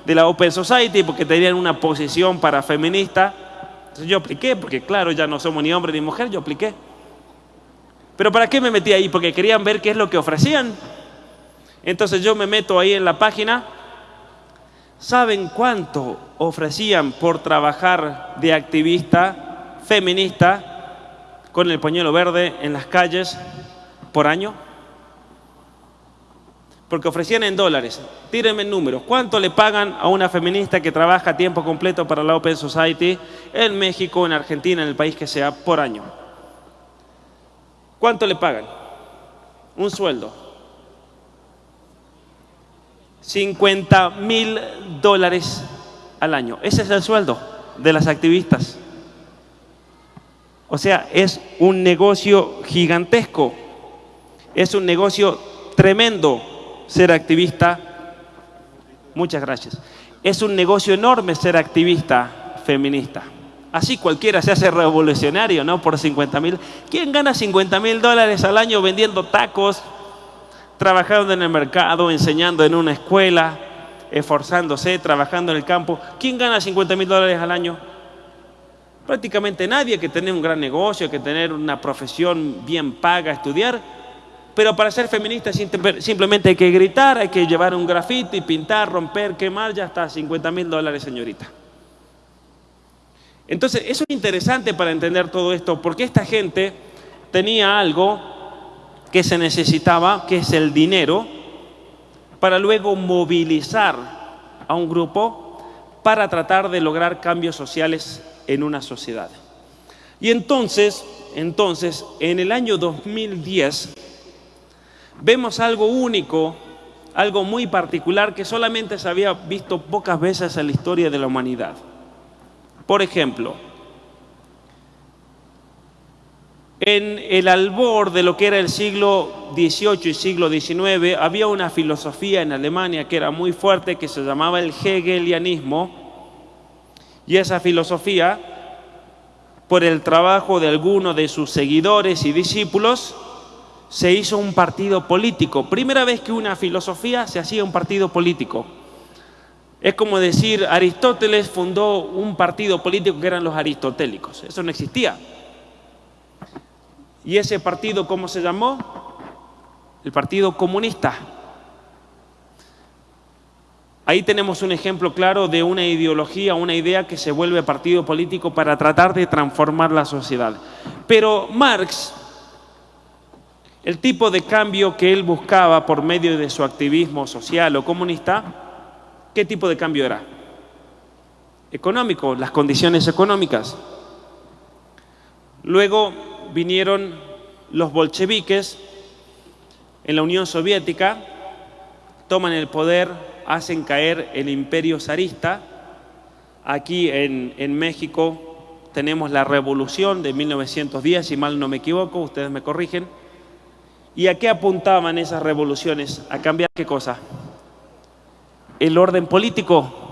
Speaker 2: de la Open Society porque tenían una posición para feminista. Entonces yo apliqué, porque claro, ya no somos ni hombre ni mujer, yo apliqué. Pero ¿para qué me metí ahí? Porque querían ver qué es lo que ofrecían. Entonces yo me meto ahí en la página ¿Saben cuánto ofrecían por trabajar de activista feminista con el pañuelo verde en las calles por año? Porque ofrecían en dólares. Tírenme números. ¿Cuánto le pagan a una feminista que trabaja a tiempo completo para la Open Society en México, en Argentina, en el país que sea, por año? ¿Cuánto le pagan? Un sueldo. 50 mil dólares al año. Ese es el sueldo de las activistas. O sea, es un negocio gigantesco. Es un negocio tremendo ser activista. Muchas gracias. Es un negocio enorme ser activista feminista. Así cualquiera se hace revolucionario, ¿no? Por 50 mil. ¿Quién gana 50 mil dólares al año vendiendo tacos, trabajando en el mercado, enseñando en una escuela, esforzándose, trabajando en el campo. ¿Quién gana 50 mil dólares al año? Prácticamente nadie que tener un gran negocio, que tener una profesión bien paga, estudiar. Pero para ser feminista simplemente hay que gritar, hay que llevar un grafito y pintar, romper, quemar, ya está, 50 mil dólares, señorita. Entonces, eso es interesante para entender todo esto, porque esta gente tenía algo que se necesitaba, que es el dinero, para luego movilizar a un grupo para tratar de lograr cambios sociales en una sociedad. Y entonces, entonces, en el año 2010, vemos algo único, algo muy particular que solamente se había visto pocas veces en la historia de la humanidad. Por ejemplo, en el albor de lo que era el siglo XVIII y siglo XIX, había una filosofía en Alemania que era muy fuerte, que se llamaba el hegelianismo, y esa filosofía, por el trabajo de algunos de sus seguidores y discípulos, se hizo un partido político. Primera vez que una filosofía se hacía un partido político. Es como decir, Aristóteles fundó un partido político que eran los aristotélicos. Eso no existía. ¿Y ese partido cómo se llamó? El Partido Comunista. Ahí tenemos un ejemplo claro de una ideología, una idea que se vuelve partido político para tratar de transformar la sociedad. Pero Marx, el tipo de cambio que él buscaba por medio de su activismo social o comunista, ¿qué tipo de cambio era? Económico, las condiciones económicas. Luego vinieron los bolcheviques en la Unión Soviética, toman el poder hacen caer el imperio zarista. Aquí en, en México tenemos la revolución de 1910, si mal no me equivoco, ustedes me corrigen. ¿Y a qué apuntaban esas revoluciones? ¿A cambiar qué cosa? El orden político.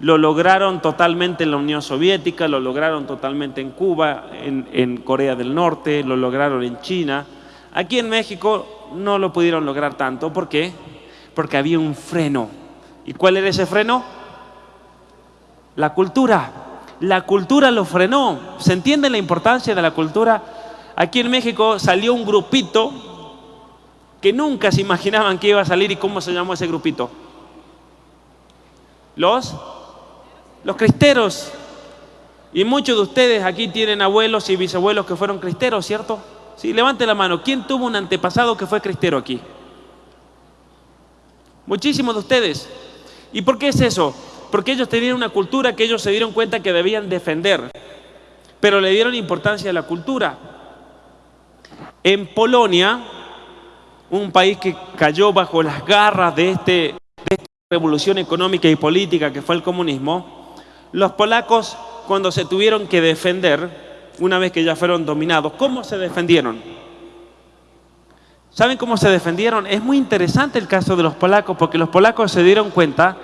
Speaker 2: Lo lograron totalmente en la Unión Soviética, lo lograron totalmente en Cuba, en, Corea del Norte, lo lograron en China. Aquí en México no lo pudieron lograr tanto. ¿Por qué? porque había un freno. ¿Y cuál era ese freno? La cultura. La cultura lo frenó. ¿Se entiende la importancia de la cultura? Aquí en México salió un grupito que nunca se imaginaban que iba a salir y cómo se llamó ese grupito. Los, los cristeros. Y muchos de ustedes aquí tienen abuelos y bisabuelos que fueron cristeros, ¿cierto? Sí, levante la mano. ¿Quién tuvo un antepasado que fue cristero aquí? Muchísimos de ustedes. ¿Y por qué es eso? Porque ellos tenían una cultura que ellos se dieron cuenta que debían defender, pero le dieron importancia a la cultura. En Polonia, un país que cayó bajo las garras de, este, de esta revolución económica y política que fue el comunismo, los polacos cuando se tuvieron que defender, una vez que ya fueron dominados, ¿cómo se defendieron? ¿Saben cómo se defendieron? Es muy interesante el caso de los polacos porque los polacos se dieron cuenta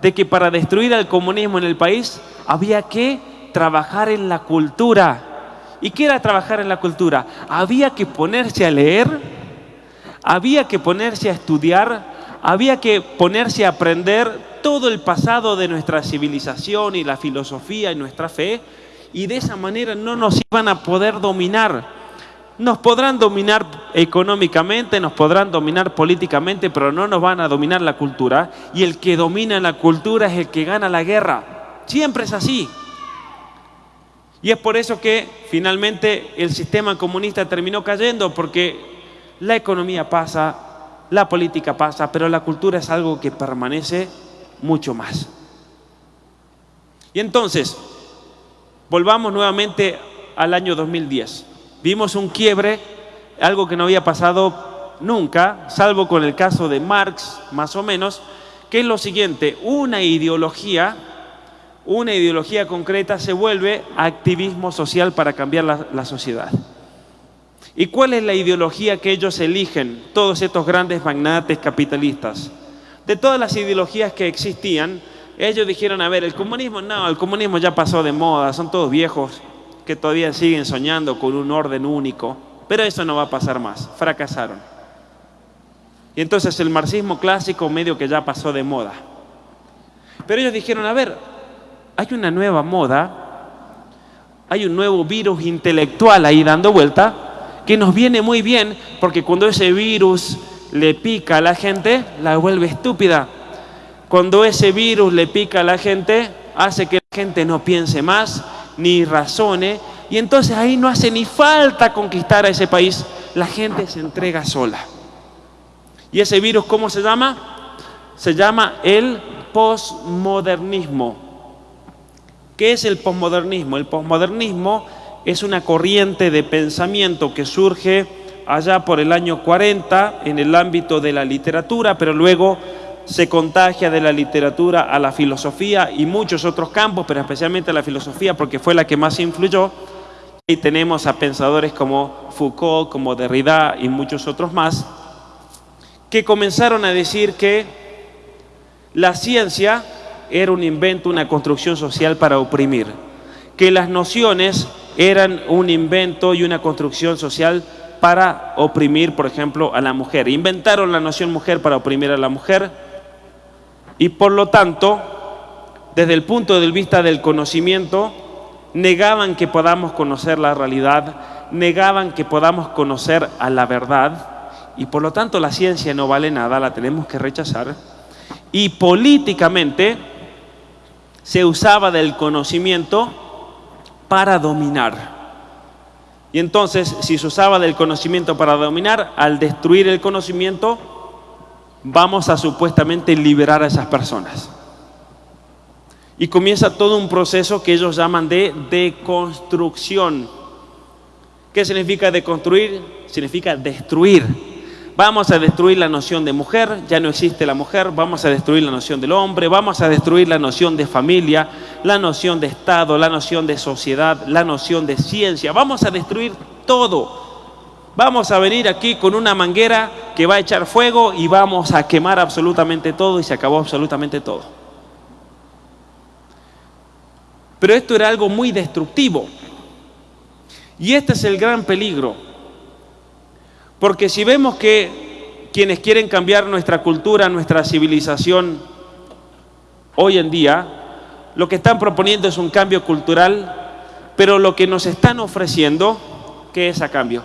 Speaker 2: de que para destruir el comunismo en el país había que trabajar en la cultura. ¿Y qué era trabajar en la cultura? Había que ponerse a leer, había que ponerse a estudiar, había que ponerse a aprender todo el pasado de nuestra civilización y la filosofía y nuestra fe y de esa manera no nos iban a poder dominar. Nos podrán dominar económicamente, nos podrán dominar políticamente, pero no nos van a dominar la cultura. Y el que domina la cultura es el que gana la guerra. Siempre es así. Y es por eso que finalmente el sistema comunista terminó cayendo, porque la economía pasa, la política pasa, pero la cultura es algo que permanece mucho más. Y entonces, volvamos nuevamente al año 2010. Vimos un quiebre, algo que no había pasado nunca, salvo con el caso de Marx, más o menos, que es lo siguiente, una ideología, una ideología concreta se vuelve activismo social para cambiar la, la sociedad. ¿Y cuál es la ideología que ellos eligen, todos estos grandes magnates capitalistas? De todas las ideologías que existían, ellos dijeron, a ver, el comunismo, no, el comunismo ya pasó de moda, son todos viejos, que todavía siguen soñando con un orden único, pero eso no va a pasar más, fracasaron. Y entonces el marxismo clásico medio que ya pasó de moda. Pero ellos dijeron, a ver, hay una nueva moda hay un nuevo virus intelectual ahí dando vuelta que nos viene muy bien porque cuando ese virus le pica a la gente, la vuelve estúpida. Cuando ese virus le pica a la gente, hace que la gente no piense más, ni razone, y entonces ahí no hace ni falta conquistar a ese país, la gente se entrega sola. ¿Y ese virus cómo se llama? Se llama el posmodernismo. ¿Qué es el posmodernismo? El posmodernismo es una corriente de pensamiento que surge allá por el año 40 en el ámbito de la literatura, pero luego se contagia de la literatura a la filosofía y muchos otros campos, pero especialmente a la filosofía porque fue la que más influyó. Y tenemos a pensadores como Foucault, como Derrida y muchos otros más, que comenzaron a decir que la ciencia era un invento, una construcción social para oprimir, que las nociones eran un invento y una construcción social para oprimir, por ejemplo, a la mujer. Inventaron la noción mujer para oprimir a la mujer y por lo tanto, desde el punto de vista del conocimiento, negaban que podamos conocer la realidad, negaban que podamos conocer a la verdad y por lo tanto la ciencia no vale nada, la tenemos que rechazar. Y políticamente se usaba del conocimiento para dominar. Y entonces, si se usaba del conocimiento para dominar, al destruir el conocimiento, vamos a supuestamente liberar a esas personas. Y comienza todo un proceso que ellos llaman de deconstrucción. ¿Qué significa deconstruir? Significa destruir. Vamos a destruir la noción de mujer, ya no existe la mujer, vamos a destruir la noción del hombre, vamos a destruir la noción de familia, la noción de Estado, la noción de sociedad, la noción de ciencia, vamos a destruir todo. Vamos a venir aquí con una manguera que va a echar fuego y vamos a quemar absolutamente todo y se acabó absolutamente todo. Pero esto era algo muy destructivo. Y este es el gran peligro porque si vemos que quienes quieren cambiar nuestra cultura, nuestra civilización hoy en día, lo que están proponiendo es un cambio cultural, pero lo que nos están ofreciendo, ¿qué es a cambio?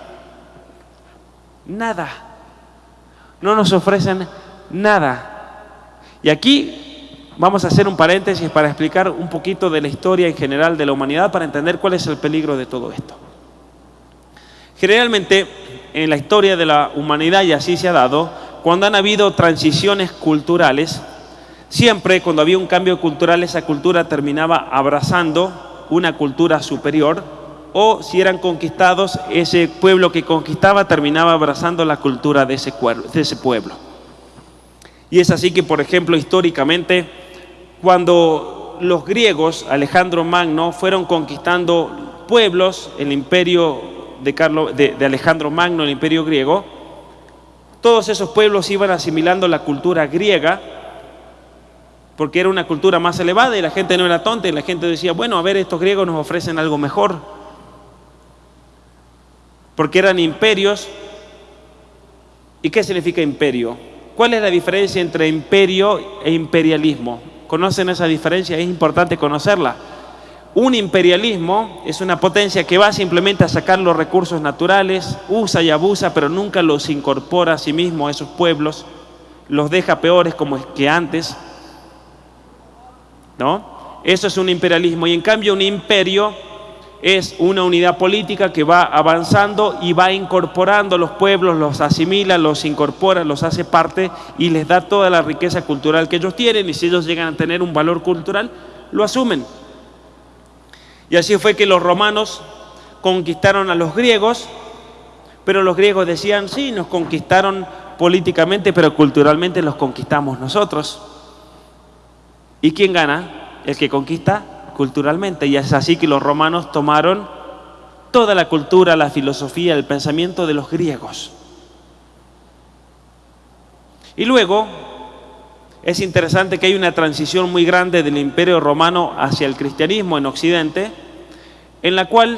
Speaker 2: Nada. No nos ofrecen nada. Y aquí vamos a hacer un paréntesis para explicar un poquito de la historia en general de la humanidad para entender cuál es el peligro de todo esto. Generalmente en la historia de la humanidad, y así se ha dado, cuando han habido transiciones culturales, siempre cuando había un cambio cultural, esa cultura terminaba abrazando una cultura superior, o si eran conquistados, ese pueblo que conquistaba terminaba abrazando la cultura de ese, pueblo. Y es así que, por ejemplo, históricamente, cuando los griegos, Alejandro Magno, fueron conquistando pueblos, el imperio de, de, Alejandro Magno, el imperio griego, todos esos pueblos iban asimilando la cultura griega, porque era una cultura más elevada y la gente no era tonta y la gente decía, bueno, a ver, estos griegos nos ofrecen algo mejor, porque eran imperios. ¿Y qué significa imperio? ¿Cuál es la diferencia entre imperio e imperialismo? ¿Conocen esa diferencia? Es importante conocerla. Un imperialismo es una potencia que va simplemente a sacar los recursos naturales, usa y abusa, pero nunca los incorpora a sí mismo a esos pueblos, los deja peores como que antes. ¿No? Eso es un imperialismo. Y en cambio un imperio es una unidad política que va avanzando y va incorporando a los pueblos, los asimila, los incorpora, los hace parte y les da toda la riqueza cultural que ellos tienen y si ellos llegan a tener un valor cultural, lo asumen. Y así fue que los romanos conquistaron a los griegos, pero los griegos decían, sí, nos conquistaron políticamente, pero culturalmente los conquistamos nosotros. ¿Y quién gana? El que conquista culturalmente. Y es así que los romanos tomaron toda la cultura, la filosofía, el pensamiento de los griegos. Y luego es interesante que hay una transición muy grande del imperio romano hacia el cristianismo en Occidente, en la cual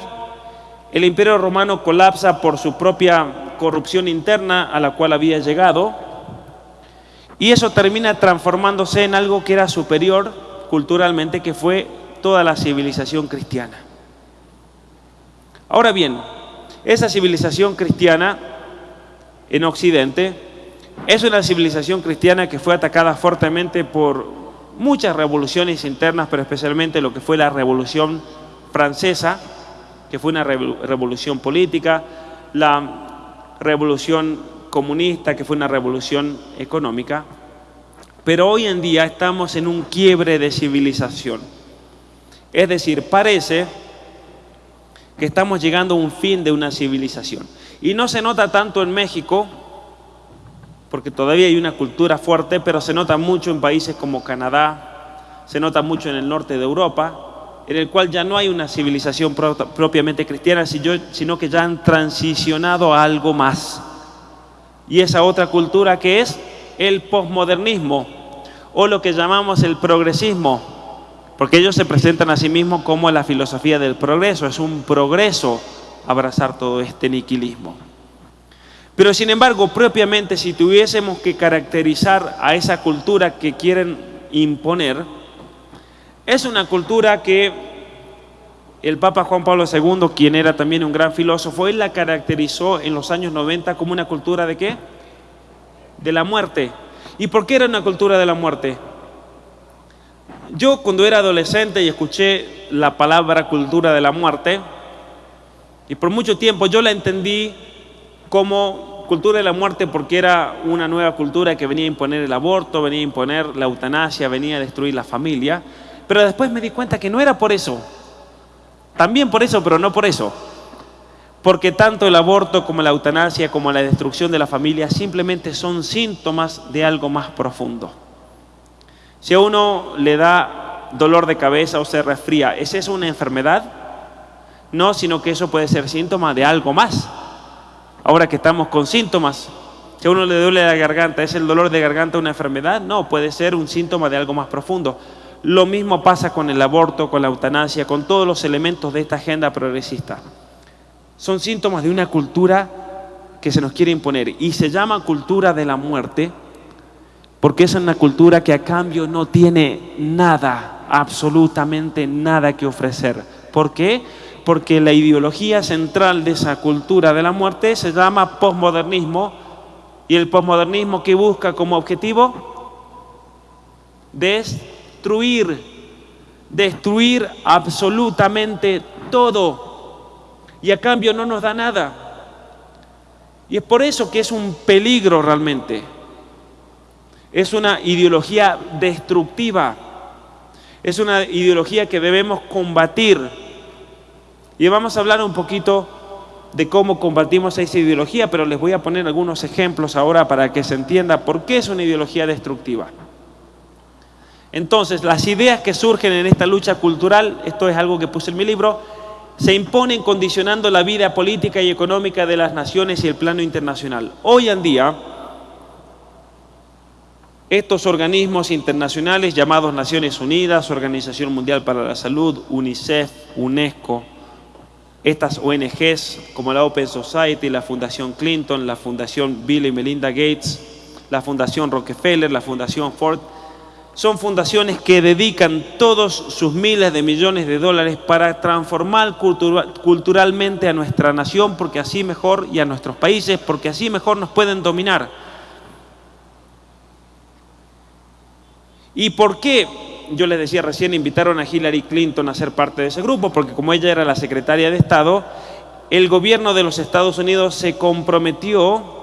Speaker 2: el imperio romano colapsa por su propia corrupción interna a la cual había llegado, y eso termina transformándose en algo que era superior culturalmente, que fue toda la civilización cristiana. Ahora bien, esa civilización cristiana en Occidente es una civilización cristiana que fue atacada fuertemente por muchas revoluciones internas, pero especialmente lo que fue la Revolución Francesa, que fue una revolución política, la Revolución Comunista, que fue una revolución económica, pero hoy en día estamos en un quiebre de civilización. Es decir, parece que estamos llegando a un fin de una civilización. Y no se nota tanto en México, porque todavía hay una cultura fuerte, pero se nota mucho en países como Canadá, se nota mucho en el norte de Europa, en el cual ya no hay una civilización propiamente cristiana, sino que ya han transicionado a algo más. Y esa otra cultura que es el posmodernismo, o lo que llamamos el progresismo, porque ellos se presentan a sí mismos como la filosofía del progreso, es un progreso abrazar todo este niquilismo. Pero sin embargo, propiamente si tuviésemos que caracterizar a esa cultura que quieren imponer, es una cultura que el Papa Juan Pablo II, quien era también un gran filósofo, él la caracterizó en los años 90 como una cultura de qué? De la muerte. ¿Y por qué era una cultura de la muerte? Yo cuando era adolescente y escuché la palabra cultura de la muerte, y por mucho tiempo yo la entendí como cultura de la muerte porque era una nueva cultura que venía a imponer el aborto, venía a imponer la eutanasia, venía a destruir la familia. Pero después me di cuenta que no era por eso. También por eso, pero no por eso. Porque tanto el aborto como la eutanasia como la destrucción de la familia simplemente son síntomas de algo más profundo. Si a uno le da dolor de cabeza o se resfría, ¿es eso una enfermedad? No, sino que eso puede ser síntoma de algo más. Ahora que estamos con síntomas, si a uno le duele la garganta, ¿es el dolor de garganta una enfermedad? No, puede ser un síntoma de algo más profundo. Lo mismo pasa con el aborto, con la eutanasia, con todos los elementos de esta agenda progresista. Son síntomas de una cultura que se nos quiere imponer y se llama cultura de la muerte porque es una cultura que a cambio no tiene nada, absolutamente nada que ofrecer. ¿Por qué? Porque la ideología central de esa cultura de la muerte se llama posmodernismo y el posmodernismo que busca como objetivo destruir, destruir absolutamente todo y a cambio no nos da nada. Y es por eso que es un peligro realmente. Es una ideología destructiva. Es una ideología que debemos combatir y vamos a hablar un poquito de cómo combatimos esa ideología, pero les voy a poner algunos ejemplos ahora para que se entienda por qué es una ideología destructiva. Entonces, las ideas que surgen en esta lucha cultural, esto es algo que puse en mi libro, se imponen condicionando la vida política y económica de las naciones y el plano internacional. Hoy en día, estos organismos internacionales llamados Naciones Unidas, Organización Mundial para la Salud, UNICEF, UNESCO, estas ONGs como la Open Society, la Fundación Clinton, la Fundación Bill y Melinda Gates, la Fundación Rockefeller, la Fundación Ford, son fundaciones que dedican todos sus miles de millones de dólares para transformar culturalmente a nuestra nación, porque así mejor, y a nuestros países, porque así mejor nos pueden dominar. ¿Y por qué yo les decía recién, invitaron a Hillary Clinton a ser parte de ese grupo, porque como ella era la secretaria de Estado, el gobierno de los Estados Unidos se comprometió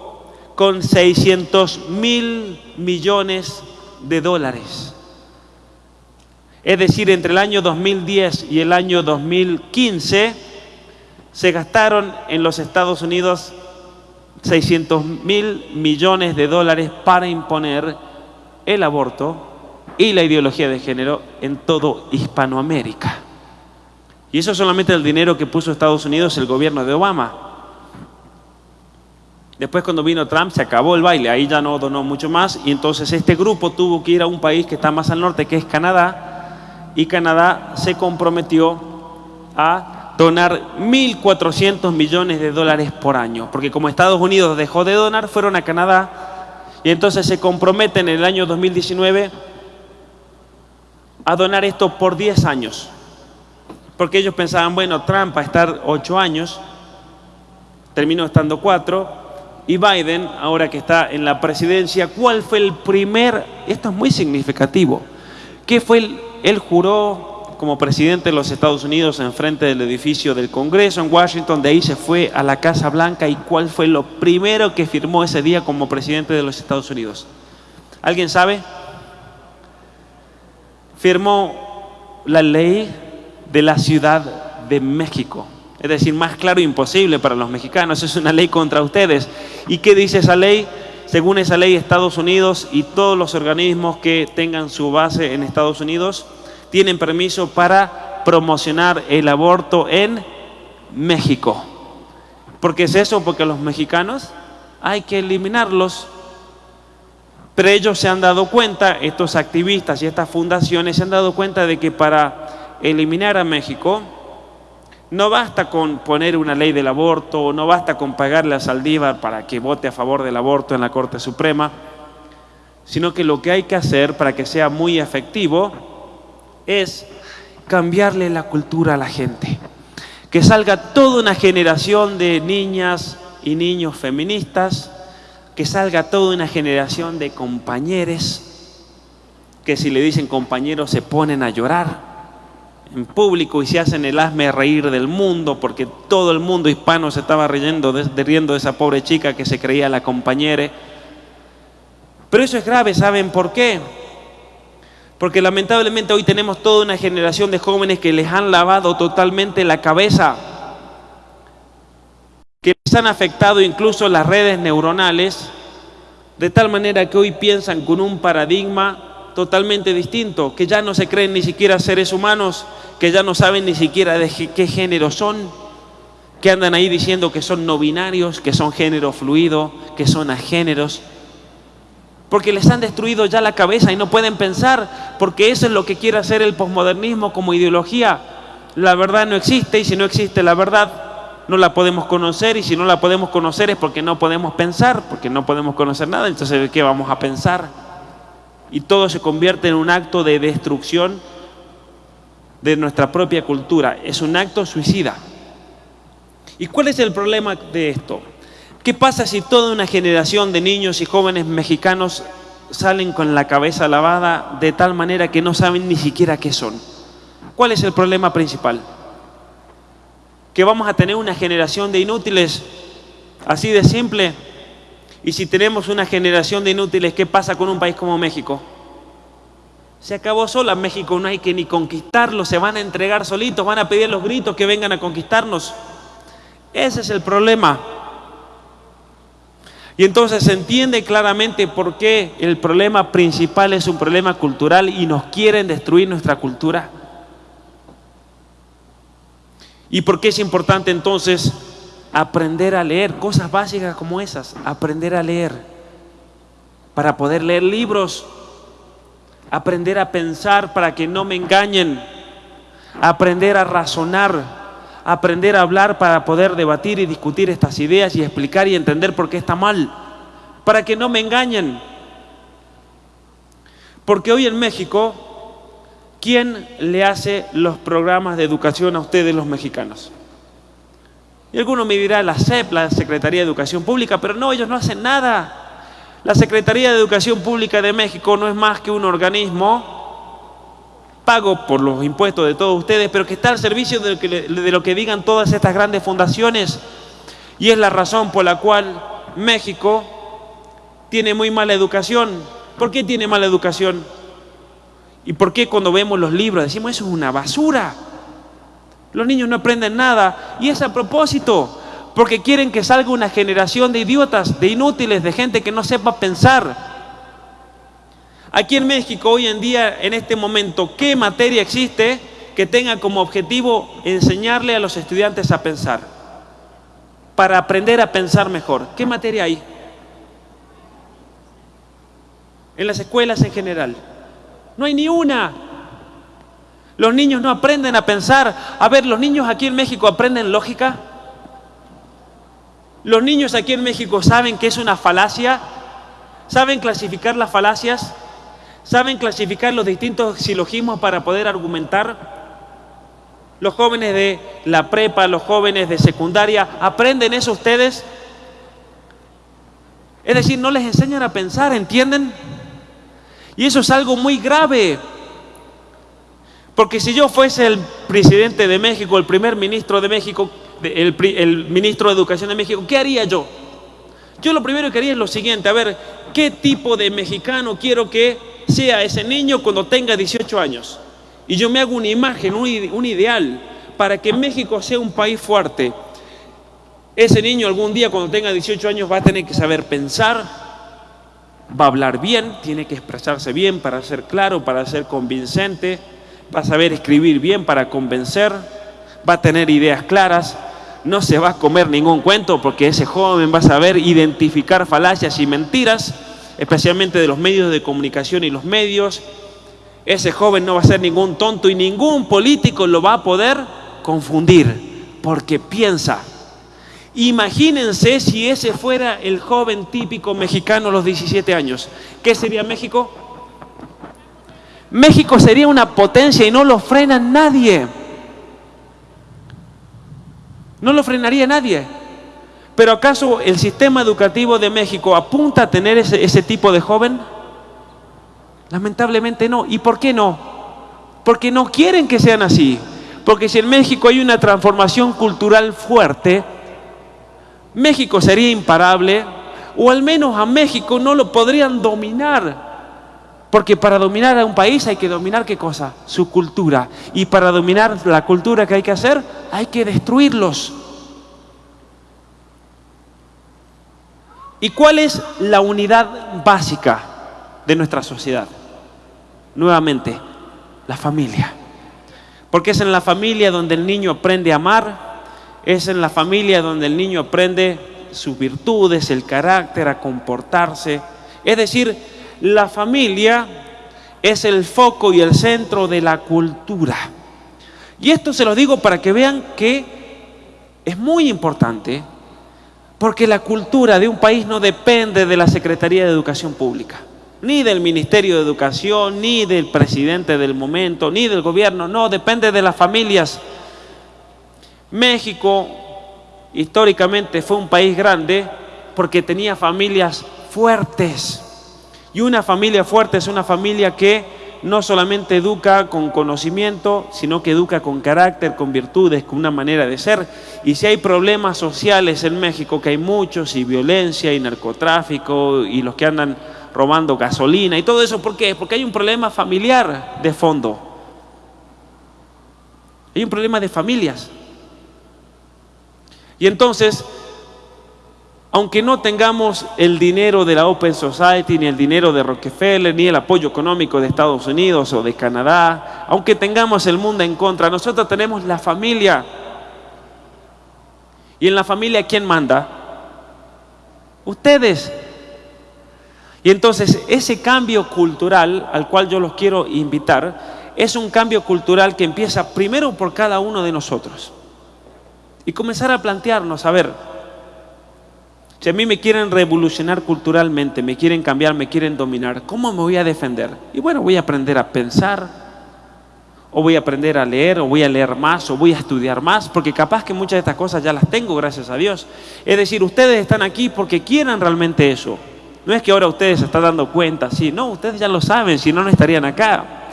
Speaker 2: con 600 mil millones de dólares. Es decir, entre el año 2010 y el año 2015 se gastaron en los Estados Unidos 600 mil millones de dólares para imponer el aborto y la ideología de género en todo Hispanoamérica. Y eso solamente el dinero que puso Estados Unidos el gobierno de Obama. Después cuando vino Trump se acabó el baile, ahí ya no donó mucho más. Y entonces este grupo tuvo que ir a un país que está más al norte, que es Canadá, y Canadá se comprometió a donar 1.400 millones de dólares por año, porque como Estados Unidos dejó de donar, fueron a Canadá. Y entonces se comprometen en el año 2019 a donar esto por 10 años. Porque ellos pensaban, bueno, Trump va a estar ocho años, terminó estando cuatro, y Biden, ahora que está en la presidencia, ¿cuál fue el primer, esto es muy significativo, ¿qué fue el, él juró como presidente de los Estados Unidos en frente del edificio del Congreso en Washington, de ahí se fue a la Casa Blanca y cuál fue lo primero que firmó ese día como presidente de los Estados Unidos. ¿Alguien sabe? Firmó la ley de la Ciudad de México. Es decir, más claro imposible para los mexicanos. Es una ley contra ustedes. ¿Y qué dice esa ley? Según esa ley, Estados Unidos y todos los organismos que tengan su base en Estados Unidos tienen permiso para promocionar el aborto en México. ¿Por qué es eso? Porque los mexicanos hay que eliminarlos. Pero ellos se han dado cuenta, estos activistas y estas fundaciones se han dado cuenta de que para eliminar a México no basta con poner una ley del aborto, no basta con pagarle a Saldívar para que vote a favor del aborto en la Corte Suprema, sino que lo que hay que hacer para que sea muy efectivo es cambiarle la cultura a la gente. Que salga toda una generación de niñas y niños feministas, que salga toda una generación de compañeros, que si le dicen compañeros se ponen a llorar en público y se hacen el asme reír del mundo, porque todo el mundo hispano se estaba riendo de, riendo de esa pobre chica que se creía la compañera. Pero eso es grave, ¿saben por qué? Porque lamentablemente hoy tenemos toda una generación de jóvenes que les han lavado totalmente la cabeza, han afectado incluso las redes neuronales, de tal manera que hoy piensan con un paradigma totalmente distinto, que ya no se creen ni siquiera seres humanos, que ya no saben ni siquiera de qué género son, que andan ahí diciendo que son no binarios, que son género fluido, que son agéneros porque les han destruido ya la cabeza y no pueden pensar, porque eso es lo que quiere hacer el posmodernismo como ideología. La verdad no existe y si no existe la verdad no la podemos conocer y si no la podemos conocer es porque no podemos pensar, porque no podemos conocer nada, entonces ¿de qué vamos a pensar? Y todo se convierte en un acto de destrucción de nuestra propia cultura, es un acto suicida. ¿Y cuál es el problema de esto? ¿Qué pasa si toda una generación de niños y jóvenes mexicanos salen con la cabeza lavada de tal manera que no saben ni siquiera qué son? ¿Cuál es el problema principal? Que vamos a tener una generación de inútiles, así de simple. Y si tenemos una generación de inútiles, ¿qué pasa con un país como México? Se acabó sola. México no hay que ni conquistarlo, se van a entregar solitos, van a pedir los gritos que vengan a conquistarnos. Ese es el problema. Y entonces se entiende claramente por qué el problema principal es un problema cultural y nos quieren destruir nuestra cultura. ¿Y por qué es importante entonces aprender a leer cosas básicas como esas? Aprender a leer para poder leer libros, aprender a pensar para que no me engañen, aprender a razonar, aprender a hablar para poder debatir y discutir estas ideas y explicar y entender por qué está mal, para que no me engañen. Porque hoy en México, ¿quién le hace los programas de educación a ustedes los mexicanos? Y alguno me dirá la SEP, la Secretaría de Educación Pública, pero no, ellos no hacen nada. La Secretaría de Educación Pública de México no es más que un organismo pago por los impuestos de todos ustedes, pero que está al servicio de lo que, de lo que digan todas estas grandes fundaciones. Y es la razón por la cual México tiene muy mala educación. ¿Por qué tiene mala educación? ¿Y por qué cuando vemos los libros decimos eso es una basura? Los niños no aprenden nada. Y es a propósito, porque quieren que salga una generación de idiotas, de inútiles, de gente que no sepa pensar. Aquí en México hoy en día, en este momento, ¿qué materia existe que tenga como objetivo enseñarle a los estudiantes a pensar? Para aprender a pensar mejor. ¿Qué materia hay? En las escuelas en general. No hay ni una. Los niños no aprenden a pensar. A ver, los niños aquí en México aprenden lógica. Los niños aquí en México saben que es una falacia. ¿Saben clasificar las falacias? ¿Saben clasificar los distintos silogismos para poder argumentar? Los jóvenes de la prepa, los jóvenes de secundaria, ¿aprenden eso ustedes? Es decir, no les enseñan a pensar, ¿entienden? Y eso es algo muy grave. Porque si yo fuese el presidente de México, el primer ministro de México, el, ministro de Educación de México, ¿qué haría yo? Yo lo primero que haría es lo siguiente, a ver, ¿qué tipo de mexicano quiero que sea ese niño cuando tenga 18 años? Y yo me hago una imagen, un ideal, para que México sea un país fuerte. Ese niño algún día cuando tenga 18 años va a tener que saber pensar, va a hablar bien, tiene que expresarse bien para ser claro, para ser convincente, va a saber escribir bien para convencer, va a tener ideas claras, no se va a comer ningún cuento porque ese joven va a saber identificar falacias y mentiras, especialmente de los medios de comunicación y los medios. Ese joven no va a ser ningún tonto y ningún político lo va a poder confundir porque piensa. Imagínense si ese fuera el joven típico mexicano a los 17 años. ¿Qué sería México? México sería una potencia y no lo frena nadie. No lo frenaría nadie. Pero ¿acaso el sistema educativo de México apunta a tener ese, ese tipo de joven? Lamentablemente no. ¿Y por qué no? Porque no quieren que sean así. Porque si en México hay una transformación cultural fuerte, México sería imparable, o al menos a México no lo podrían dominar porque para dominar a un país hay que dominar qué cosa? Su cultura. Y para dominar la cultura que hay que hacer, hay que destruirlos. ¿Y cuál es la unidad básica de nuestra sociedad? Nuevamente, la familia. Porque es en la familia donde el niño aprende a amar, es en la familia donde el niño aprende sus virtudes, el carácter, a comportarse. Es decir, la familia es el foco y el centro de la cultura. Y esto se lo digo para que vean que es muy importante, porque la cultura de un país no depende de la Secretaría de Educación Pública, ni del Ministerio de Educación, ni del presidente del momento, ni del gobierno, no, depende de las familias. México históricamente fue un país grande porque tenía familias fuertes y una familia fuerte es una familia que no solamente educa con conocimiento, sino que educa con carácter, con virtudes, con una manera de ser. Y si hay problemas sociales en México, que hay muchos, y violencia, y narcotráfico, y los que andan robando gasolina, y todo eso, ¿por qué? Porque hay un problema familiar de fondo. Hay un problema de familias. Y entonces aunque no tengamos el dinero de la Open Society, ni el dinero de Rockefeller, ni el apoyo económico de Estados Unidos o de Canadá, aunque tengamos el mundo en contra, nosotros tenemos la familia. ¿Y en la familia quién manda? Ustedes. Y entonces ese cambio cultural al cual yo los quiero invitar es un cambio cultural que empieza primero por cada uno de nosotros. Y comenzar a plantearnos, a ver, si a mí me quieren revolucionar culturalmente, me quieren cambiar, me quieren dominar, ¿cómo me voy a defender? Y bueno, voy a aprender a pensar, o voy a aprender a leer, o voy a leer más, o voy a estudiar más, porque capaz que muchas de estas cosas ya las tengo, gracias a Dios. Es decir, ustedes están aquí porque quieren realmente eso. No es que ahora ustedes se están dando cuenta, sí, no, ustedes ya lo saben, si no, no estarían acá.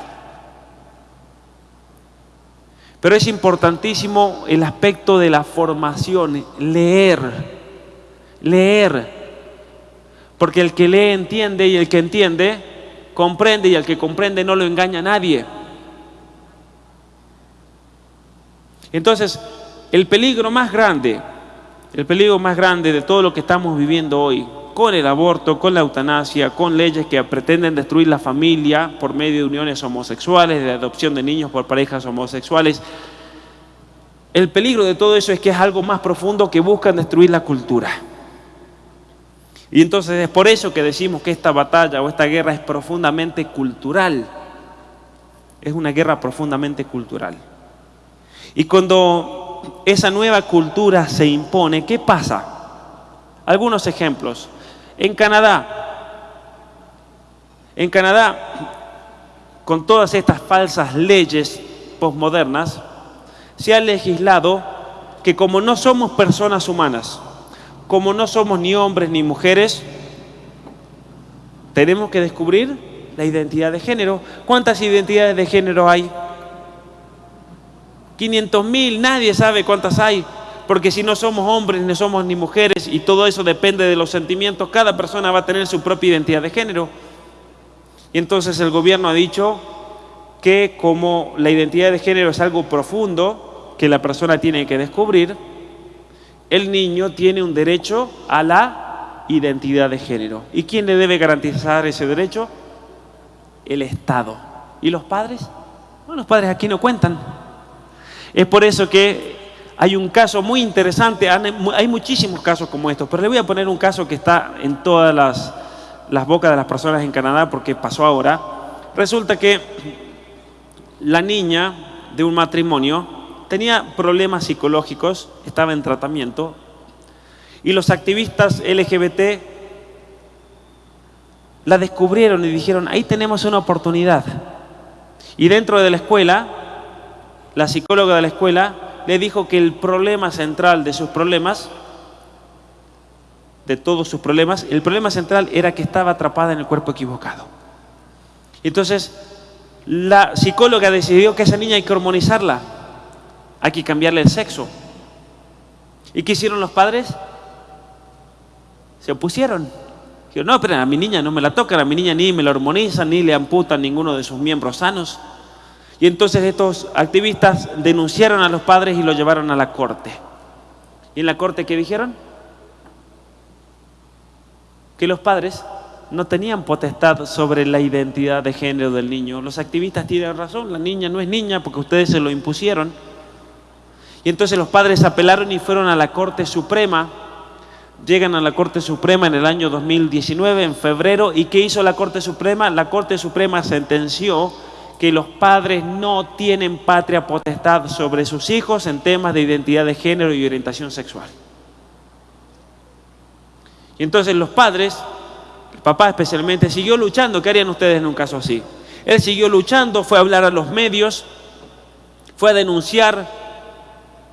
Speaker 2: Pero es importantísimo el aspecto de la formación, leer leer. Porque el que lee entiende y el que entiende comprende y el que comprende no lo engaña a nadie. Entonces, el peligro más grande, el peligro más grande de todo lo que estamos viviendo hoy, con el aborto, con la eutanasia, con leyes que pretenden destruir la familia por medio de uniones homosexuales, de adopción de niños por parejas homosexuales, el peligro de todo eso es que es algo más profundo que buscan destruir la cultura. Y entonces es por eso que decimos que esta batalla o esta guerra es profundamente cultural. Es una guerra profundamente cultural. Y cuando esa nueva cultura se impone, ¿qué pasa? Algunos ejemplos. En Canadá, en Canadá, con todas estas falsas leyes posmodernas, se ha legislado que como no somos personas humanas, como no somos ni hombres ni mujeres, tenemos que descubrir la identidad de género. ¿Cuántas identidades de género hay? 500 mil, nadie sabe cuántas hay, porque si no somos hombres, ni somos ni mujeres, y todo eso depende de los sentimientos, cada persona va a tener su propia identidad de género. Y entonces el gobierno ha dicho que como la identidad de género es algo profundo que la persona tiene que descubrir, el niño tiene un derecho a la identidad de género. ¿Y quién le debe garantizar ese derecho? El Estado. ¿Y los padres? No, los padres aquí no cuentan. Es por eso que hay un caso muy interesante, hay muchísimos casos como estos, pero le voy a poner un caso que está en todas las, las bocas de las personas en Canadá porque pasó ahora. Resulta que la niña de un matrimonio tenía problemas psicológicos, estaba en tratamiento, y los activistas LGBT la descubrieron y dijeron, ahí tenemos una oportunidad. Y dentro de la escuela la psicóloga de la escuela le dijo que el problema central de sus problemas, de todos sus problemas, el problema central era que estaba atrapada en el cuerpo equivocado. Entonces, la psicóloga decidió que esa niña hay que hormonizarla, hay que cambiarle el sexo. ¿Y qué hicieron los padres? Se opusieron. Dijeron, no, pero a mi niña no me la tocan, a mi niña ni me la hormonizan, ni le amputan ninguno de sus miembros sanos. Y entonces estos activistas denunciaron a los padres y lo llevaron a la corte. ¿Y en la corte qué dijeron? Que los padres no tenían potestad sobre la identidad de género del niño. Los activistas tienen razón, la niña no es niña porque ustedes se lo impusieron. Y entonces los padres apelaron y fueron a la Corte Suprema. Llegan a la Corte Suprema en el año 2019, en febrero. ¿Y qué hizo la Corte Suprema? La Corte Suprema sentenció que los padres no tienen patria potestad sobre sus hijos en temas de identidad de género y orientación sexual. Y entonces los padres, el papá especialmente, siguió luchando. ¿Qué harían ustedes en un caso así? Él siguió luchando, fue a hablar a los medios, fue a denunciar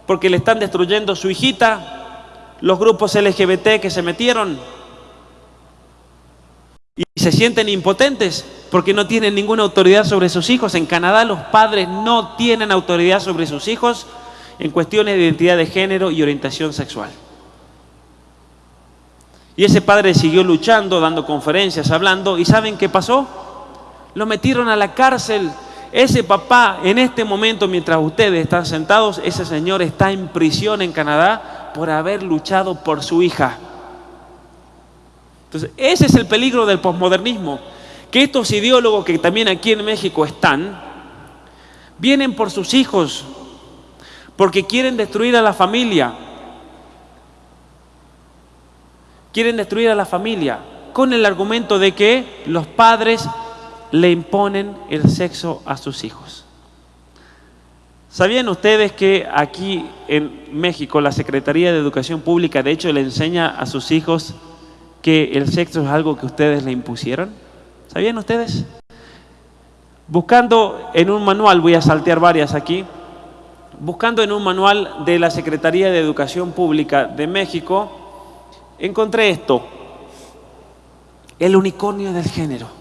Speaker 2: porque le están destruyendo su hijita, los grupos LGBT que se metieron y se sienten impotentes porque no tienen ninguna autoridad sobre sus hijos. En Canadá los padres no tienen autoridad sobre sus hijos en cuestiones de identidad de género y orientación sexual. Y ese padre siguió luchando, dando conferencias, hablando, ¿y saben qué pasó? Lo metieron a la cárcel. Ese papá, en este momento, mientras ustedes están sentados, ese señor está en prisión en Canadá por haber luchado por su hija. Entonces, ese es el peligro del posmodernismo que estos ideólogos que también aquí en México están, vienen por sus hijos, porque quieren destruir a la familia. Quieren destruir a la familia con el argumento de que los padres le imponen el sexo a sus hijos. ¿Sabían ustedes que aquí en México la Secretaría de Educación Pública de hecho le enseña a sus hijos que el sexo es algo que ustedes le impusieron? ¿Sabían ustedes? Buscando en un manual, voy a saltear varias aquí, buscando en un manual de la Secretaría de Educación Pública de México, encontré esto, el unicornio del género.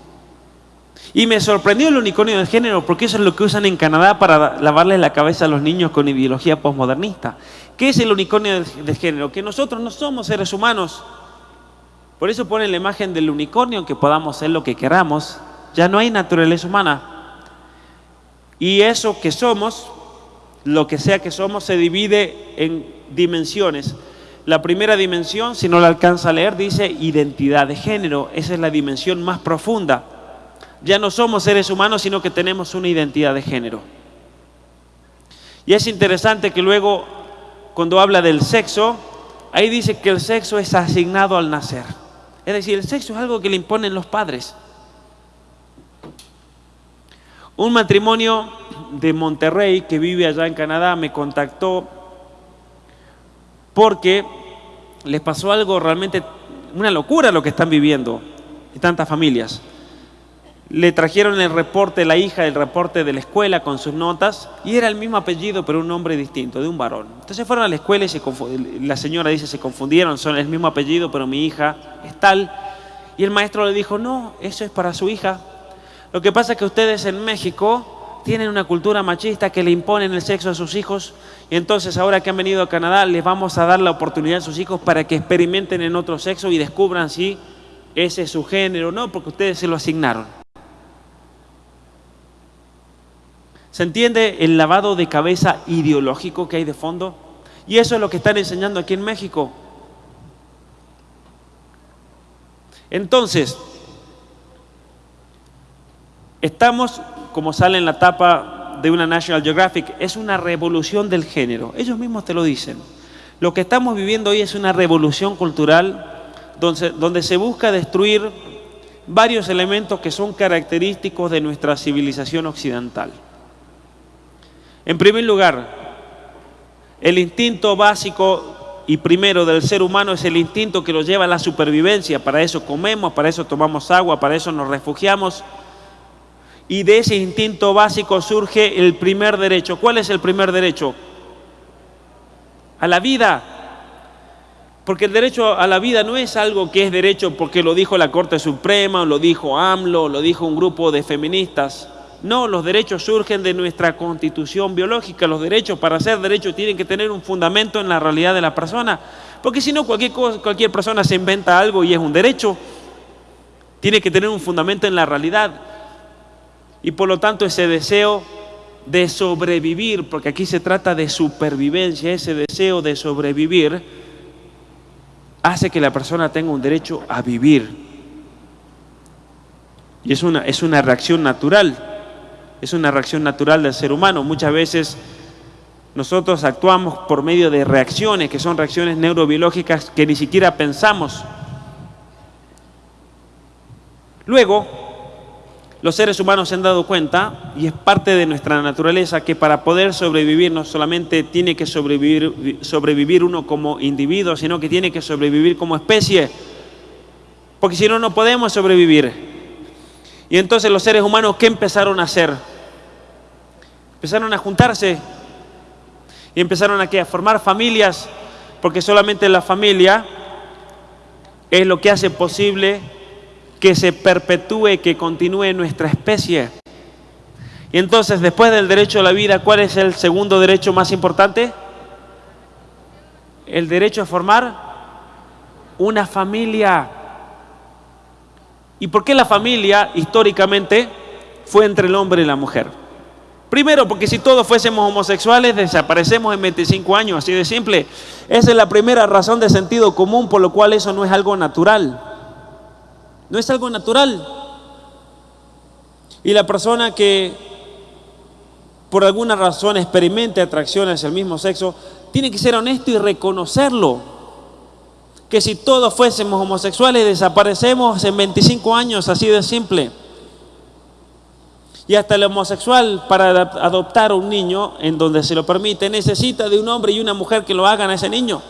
Speaker 2: Y me sorprendió el unicornio del género porque eso es lo que usan en Canadá para lavarle la cabeza a los niños con ideología postmodernista. ¿Qué es el unicornio del género? Que nosotros no somos seres humanos, por eso ponen la imagen del unicornio, que podamos ser lo que queramos. Ya no hay naturaleza humana. Y eso que somos, lo que sea que somos, se divide en dimensiones. La primera dimensión, si no la alcanza a leer, dice identidad de género. Esa es la dimensión más profunda. Ya no somos seres humanos, sino que tenemos una identidad de género. Y es interesante que luego, cuando habla del sexo, ahí dice que el sexo es asignado al nacer. Es decir, el sexo es algo que le imponen los padres. Un matrimonio de Monterrey que vive allá en Canadá me contactó porque les pasó algo realmente, una locura lo que están viviendo y tantas familias. Le trajeron el reporte, la hija, el reporte de la escuela con sus notas, y era el mismo apellido, pero un nombre distinto, de un varón. Entonces fueron a la escuela y se la señora dice, se confundieron, son el mismo apellido, pero mi hija es tal. Y el maestro le dijo, no, eso es para su hija. Lo que pasa es que ustedes en México tienen una cultura machista que le imponen el sexo a sus hijos, y entonces ahora que han venido a Canadá, les vamos a dar la oportunidad a sus hijos para que experimenten en otro sexo y descubran si ese es su género o no, porque ustedes se lo asignaron. ¿Se entiende el lavado de cabeza ideológico que hay de fondo? Y eso es lo que están enseñando aquí en México. Entonces, estamos, como sale en la tapa de una National Geographic, es una revolución del género. Ellos mismos te lo dicen. Lo que estamos viviendo hoy es una revolución cultural donde, donde se busca destruir varios elementos que son característicos de nuestra civilización occidental. En primer lugar, el instinto básico y primero del ser humano es el instinto que lo lleva a la supervivencia. Para eso comemos, para eso tomamos agua, para eso nos refugiamos. Y de ese instinto básico surge el primer derecho. ¿Cuál es el primer derecho? A la vida. Porque el derecho a la vida no es algo que es derecho porque lo dijo la Corte Suprema, o lo dijo AMLO, o lo dijo un grupo de feministas. No, los derechos surgen de nuestra constitución biológica. Los derechos, para ser derechos, tienen que tener un fundamento en la realidad de la persona. Porque si no, cualquier, cualquier persona se inventa algo y es un derecho. Tiene que tener un fundamento en la realidad. Y por lo tanto ese deseo de sobrevivir, porque aquí se trata de supervivencia, ese deseo de sobrevivir, hace que la persona tenga un derecho a vivir. Y es una, es una reacción natural es una reacción natural del ser humano. Muchas veces nosotros actuamos por medio de reacciones, que son reacciones neurobiológicas que ni siquiera pensamos. Luego, los seres humanos se han dado cuenta, y es parte de nuestra naturaleza, que para poder sobrevivir no solamente tiene que sobrevivir, sobrevivir uno como individuo, sino que tiene que sobrevivir como especie, porque si no, no podemos sobrevivir. Y entonces los seres humanos, ¿qué empezaron a hacer? Empezaron a juntarse y empezaron a, formar familias, porque solamente la familia es lo que hace posible que se perpetúe, que continúe nuestra especie. Y entonces, después del derecho a la vida, ¿cuál es el segundo derecho más importante? El derecho a formar una familia. ¿Y por qué la familia históricamente fue entre el hombre y la mujer? Primero, porque si todos fuésemos homosexuales, desaparecemos en 25 años, así de simple. Esa es la primera razón de sentido común por lo cual eso no es algo natural. No es algo natural. Y la persona que por alguna razón experimente atracción hacia el mismo sexo, tiene que ser honesto y reconocerlo que si todos fuésemos homosexuales desaparecemos en 25 años, así de simple. Y hasta el homosexual para adoptar a un niño en donde se lo permite necesita de un hombre y una mujer que lo hagan a ese niño.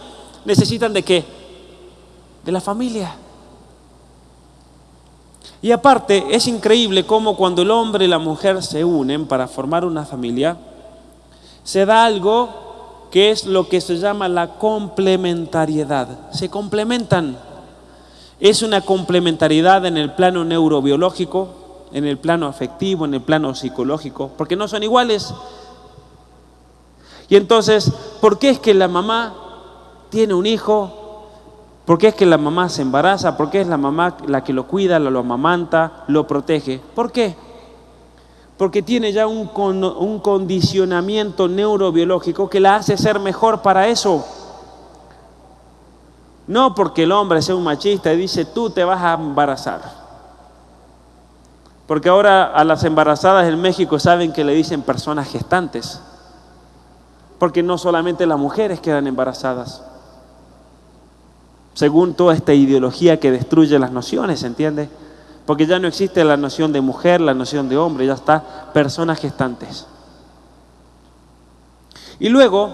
Speaker 2: ¿Necesitan de qué? De la familia. Y aparte, es increíble cómo cuando el hombre y la mujer se unen para formar una familia, se da algo que es lo que se llama la complementariedad. Se complementan. Es una complementariedad en el plano neurobiológico, en el plano afectivo, en el plano psicológico, porque no son iguales. Y entonces, ¿por qué es que la mamá tiene un hijo? ¿Por qué es que la mamá se embaraza? ¿Por qué es la mamá la que lo cuida, lo amamanta, lo protege? ¿Por qué? Porque tiene ya un, un condicionamiento neurobiológico que la hace ser mejor para eso. No porque el hombre sea un machista y dice, tú te vas a embarazar. Porque ahora a las embarazadas en México saben que le dicen personas gestantes. Porque no solamente las mujeres quedan embarazadas. Según toda esta ideología que destruye las nociones, ¿entiendes? Porque ya no existe la noción de mujer, la noción de hombre, ya está personas gestantes. Y luego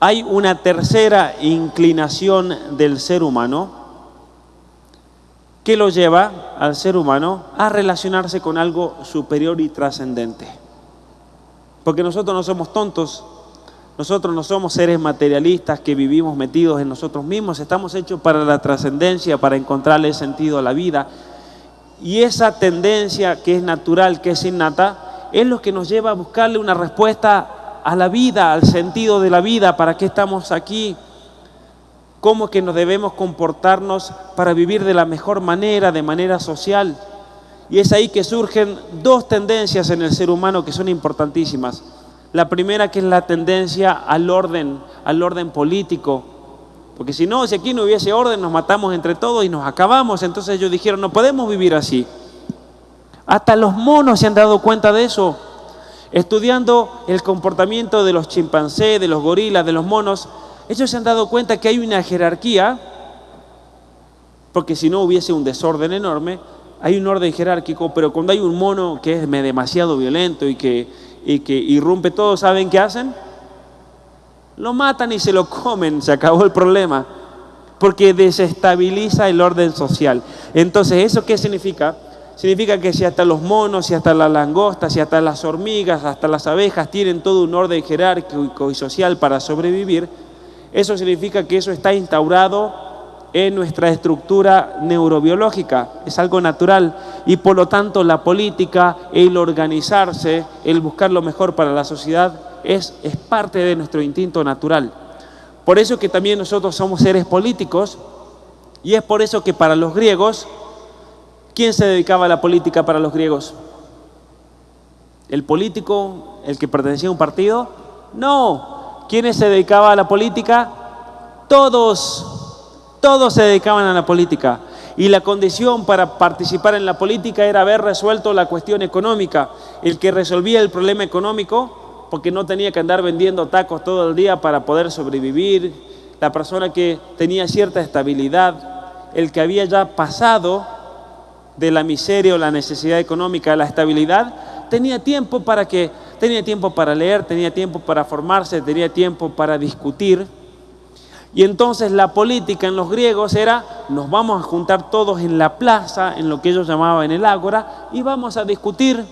Speaker 2: hay una tercera inclinación del ser humano que lo lleva al ser humano a relacionarse con algo superior y trascendente. Porque nosotros no somos tontos, nosotros no somos seres materialistas que vivimos metidos en nosotros mismos, estamos hechos para la trascendencia, para encontrarle sentido a la vida. Y esa tendencia que es natural, que es innata, es lo que nos lleva a buscarle una respuesta a la vida, al sentido de la vida, para qué estamos aquí, cómo que nos debemos comportarnos para vivir de la mejor manera, de manera social. Y es ahí que surgen dos tendencias en el ser humano que son importantísimas. La primera que es la tendencia al orden, al orden político. Porque si no, si aquí no hubiese orden, nos matamos entre todos y nos acabamos. Entonces ellos dijeron, no podemos vivir así. Hasta los monos se han dado cuenta de eso. Estudiando el comportamiento de los chimpancés, de los gorilas, de los monos, ellos se han dado cuenta que hay una jerarquía, porque si no hubiese un desorden enorme, hay un orden jerárquico, pero cuando hay un mono que es demasiado violento y que, y que irrumpe todo, ¿saben qué hacen? Lo matan y se lo comen, se acabó el problema, porque desestabiliza el orden social. Entonces, ¿eso qué significa? Significa que si hasta los monos, si hasta las langostas, si hasta las hormigas, hasta las abejas tienen todo un orden jerárquico y social para sobrevivir, eso significa que eso está instaurado en nuestra estructura neurobiológica, es algo natural y por lo tanto la política, el organizarse, el buscar lo mejor para la sociedad es, es parte de nuestro instinto natural. Por eso que también nosotros somos seres políticos y es por eso que para los griegos, ¿quién se dedicaba a la política para los griegos? ¿El político, el que pertenecía a un partido? No, ¿Quiénes se dedicaban a la política? Todos, todos se dedicaban a la política. Y la condición para participar en la política era haber resuelto la cuestión económica. El que resolvía el problema económico, porque no tenía que andar vendiendo tacos todo el día para poder sobrevivir. La persona que tenía cierta estabilidad, el que había ya pasado de la miseria o la necesidad económica a la estabilidad, tenía tiempo para que tenía tiempo para leer, tenía tiempo para formarse, tenía tiempo para discutir. Y entonces la política en los griegos era, nos vamos a juntar todos en la plaza, en lo que ellos llamaban el ágora, y vamos a discutir.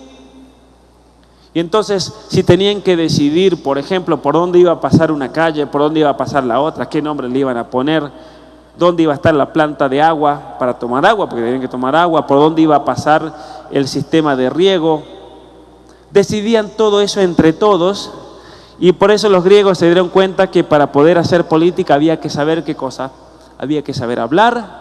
Speaker 2: Y entonces, si tenían que decidir, por ejemplo, por dónde iba a pasar una calle, por dónde iba a pasar la otra, qué nombre le iban a poner, dónde iba a estar la planta de agua para tomar agua, porque tenían que tomar agua, por dónde iba a pasar el sistema de riego, decidían todo eso entre todos y por eso los griegos se dieron cuenta que para poder hacer política había que saber qué cosa, había que saber hablar,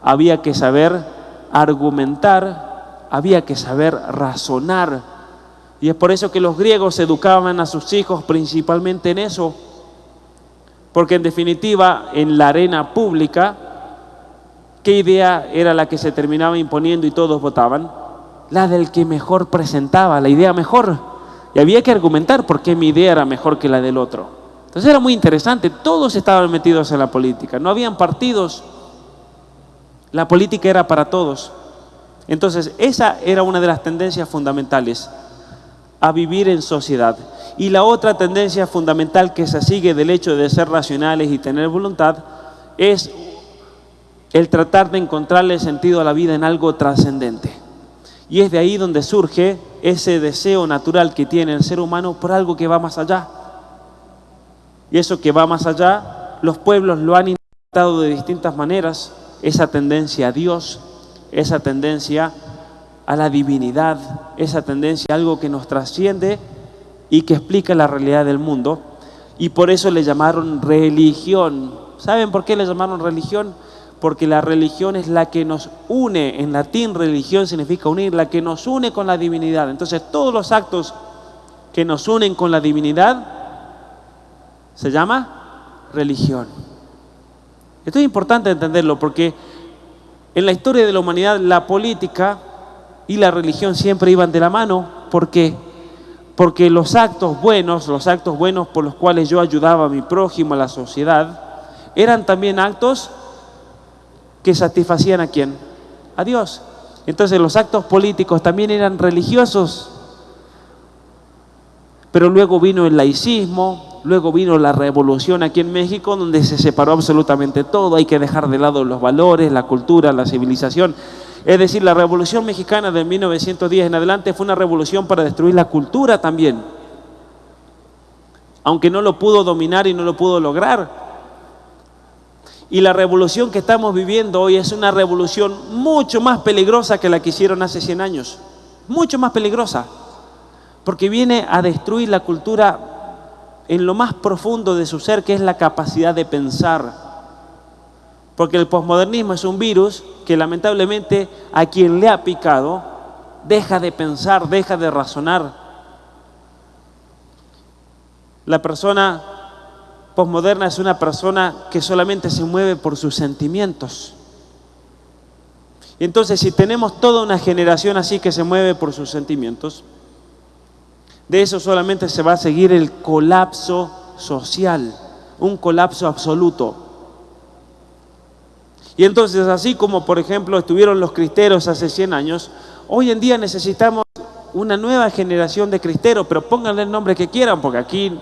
Speaker 2: había que saber argumentar, había que saber razonar. Y es por eso que los griegos educaban a sus hijos principalmente en eso, porque en definitiva en la arena pública, ¿qué idea era la que se terminaba imponiendo y todos votaban? la del que mejor presentaba, la idea mejor. Y había que argumentar por qué mi idea era mejor que la del otro. Entonces era muy interesante, todos estaban metidos en la política, no habían partidos, la política era para todos. Entonces esa era una de las tendencias fundamentales, a vivir en sociedad. Y la otra tendencia fundamental que se sigue del hecho de ser racionales y tener voluntad es el tratar de encontrarle sentido a la vida en algo trascendente. Y es de ahí donde surge ese deseo natural que tiene el ser humano por algo que va más allá. Y eso que va más allá, los pueblos lo han interpretado de distintas maneras, esa tendencia a Dios, esa tendencia a la divinidad, esa tendencia a algo que nos trasciende y que explica la realidad del mundo. Y por eso le llamaron religión. ¿Saben por qué le llamaron religión? porque la religión es la que nos une, en latín religión significa unir, la que nos une con la divinidad. Entonces todos los actos que nos unen con la divinidad se llama religión. Esto es importante entenderlo porque en la historia de la humanidad la política y la religión siempre iban de la mano. ¿Por qué? Porque los actos buenos, los actos buenos por los cuales yo ayudaba a mi prójimo, a la sociedad, eran también actos que satisfacían a quién? A Dios. Entonces los actos políticos también eran religiosos. Pero luego vino el laicismo, Luego vino la revolución aquí en México, donde se separó absolutamente todo. Hay que dejar de lado los valores, la cultura, la civilización. Es decir, la revolución mexicana de 1910 en adelante fue una revolución para destruir la cultura también. Aunque no lo pudo dominar y no lo pudo lograr. Y la revolución que estamos viviendo hoy es una revolución mucho más peligrosa que la que hicieron hace 100 años. Mucho más peligrosa. Porque viene a destruir la cultura en lo más profundo de su ser, que es la capacidad de pensar. Porque el posmodernismo es un virus que lamentablemente a quien le ha picado deja de pensar, deja de razonar. La persona posmoderna es una persona que solamente se mueve por sus sentimientos. Y entonces si tenemos toda una generación así que se mueve por sus sentimientos, de eso solamente se va a seguir el colapso social, un colapso absoluto. Y entonces, así como por ejemplo estuvieron los cristeros hace 100 años, hoy en día necesitamos una nueva generación de cristeros, pero pónganle el nombre que quieran, porque aquí,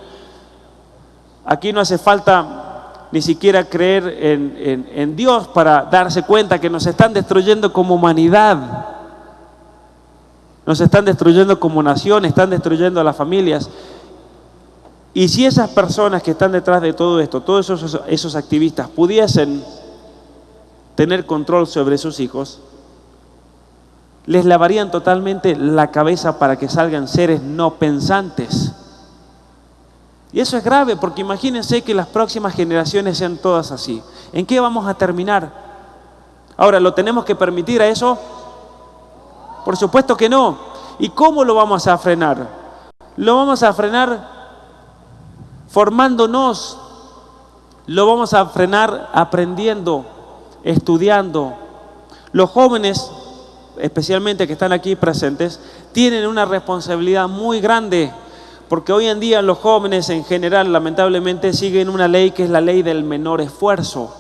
Speaker 2: aquí no hace falta ni siquiera creer en, en Dios para darse cuenta que nos están destruyendo como humanidad. Nos están destruyendo como nación, están destruyendo a las familias. Y si esas personas que están detrás de todo esto, todos esos, esos activistas, pudiesen tener control sobre sus hijos, les lavarían totalmente la cabeza para que salgan seres no pensantes. Y eso es grave porque imagínense que las próximas generaciones sean todas así. ¿En qué vamos a terminar? Ahora, ¿lo tenemos que permitir a eso? Por supuesto que no. ¿Y cómo lo vamos a frenar? Lo vamos a frenar formándonos. Lo vamos a frenar aprendiendo, estudiando. Los jóvenes, especialmente que están aquí presentes, tienen una responsabilidad muy grande porque hoy en día los jóvenes en general lamentablemente siguen una ley que es la ley del menor esfuerzo.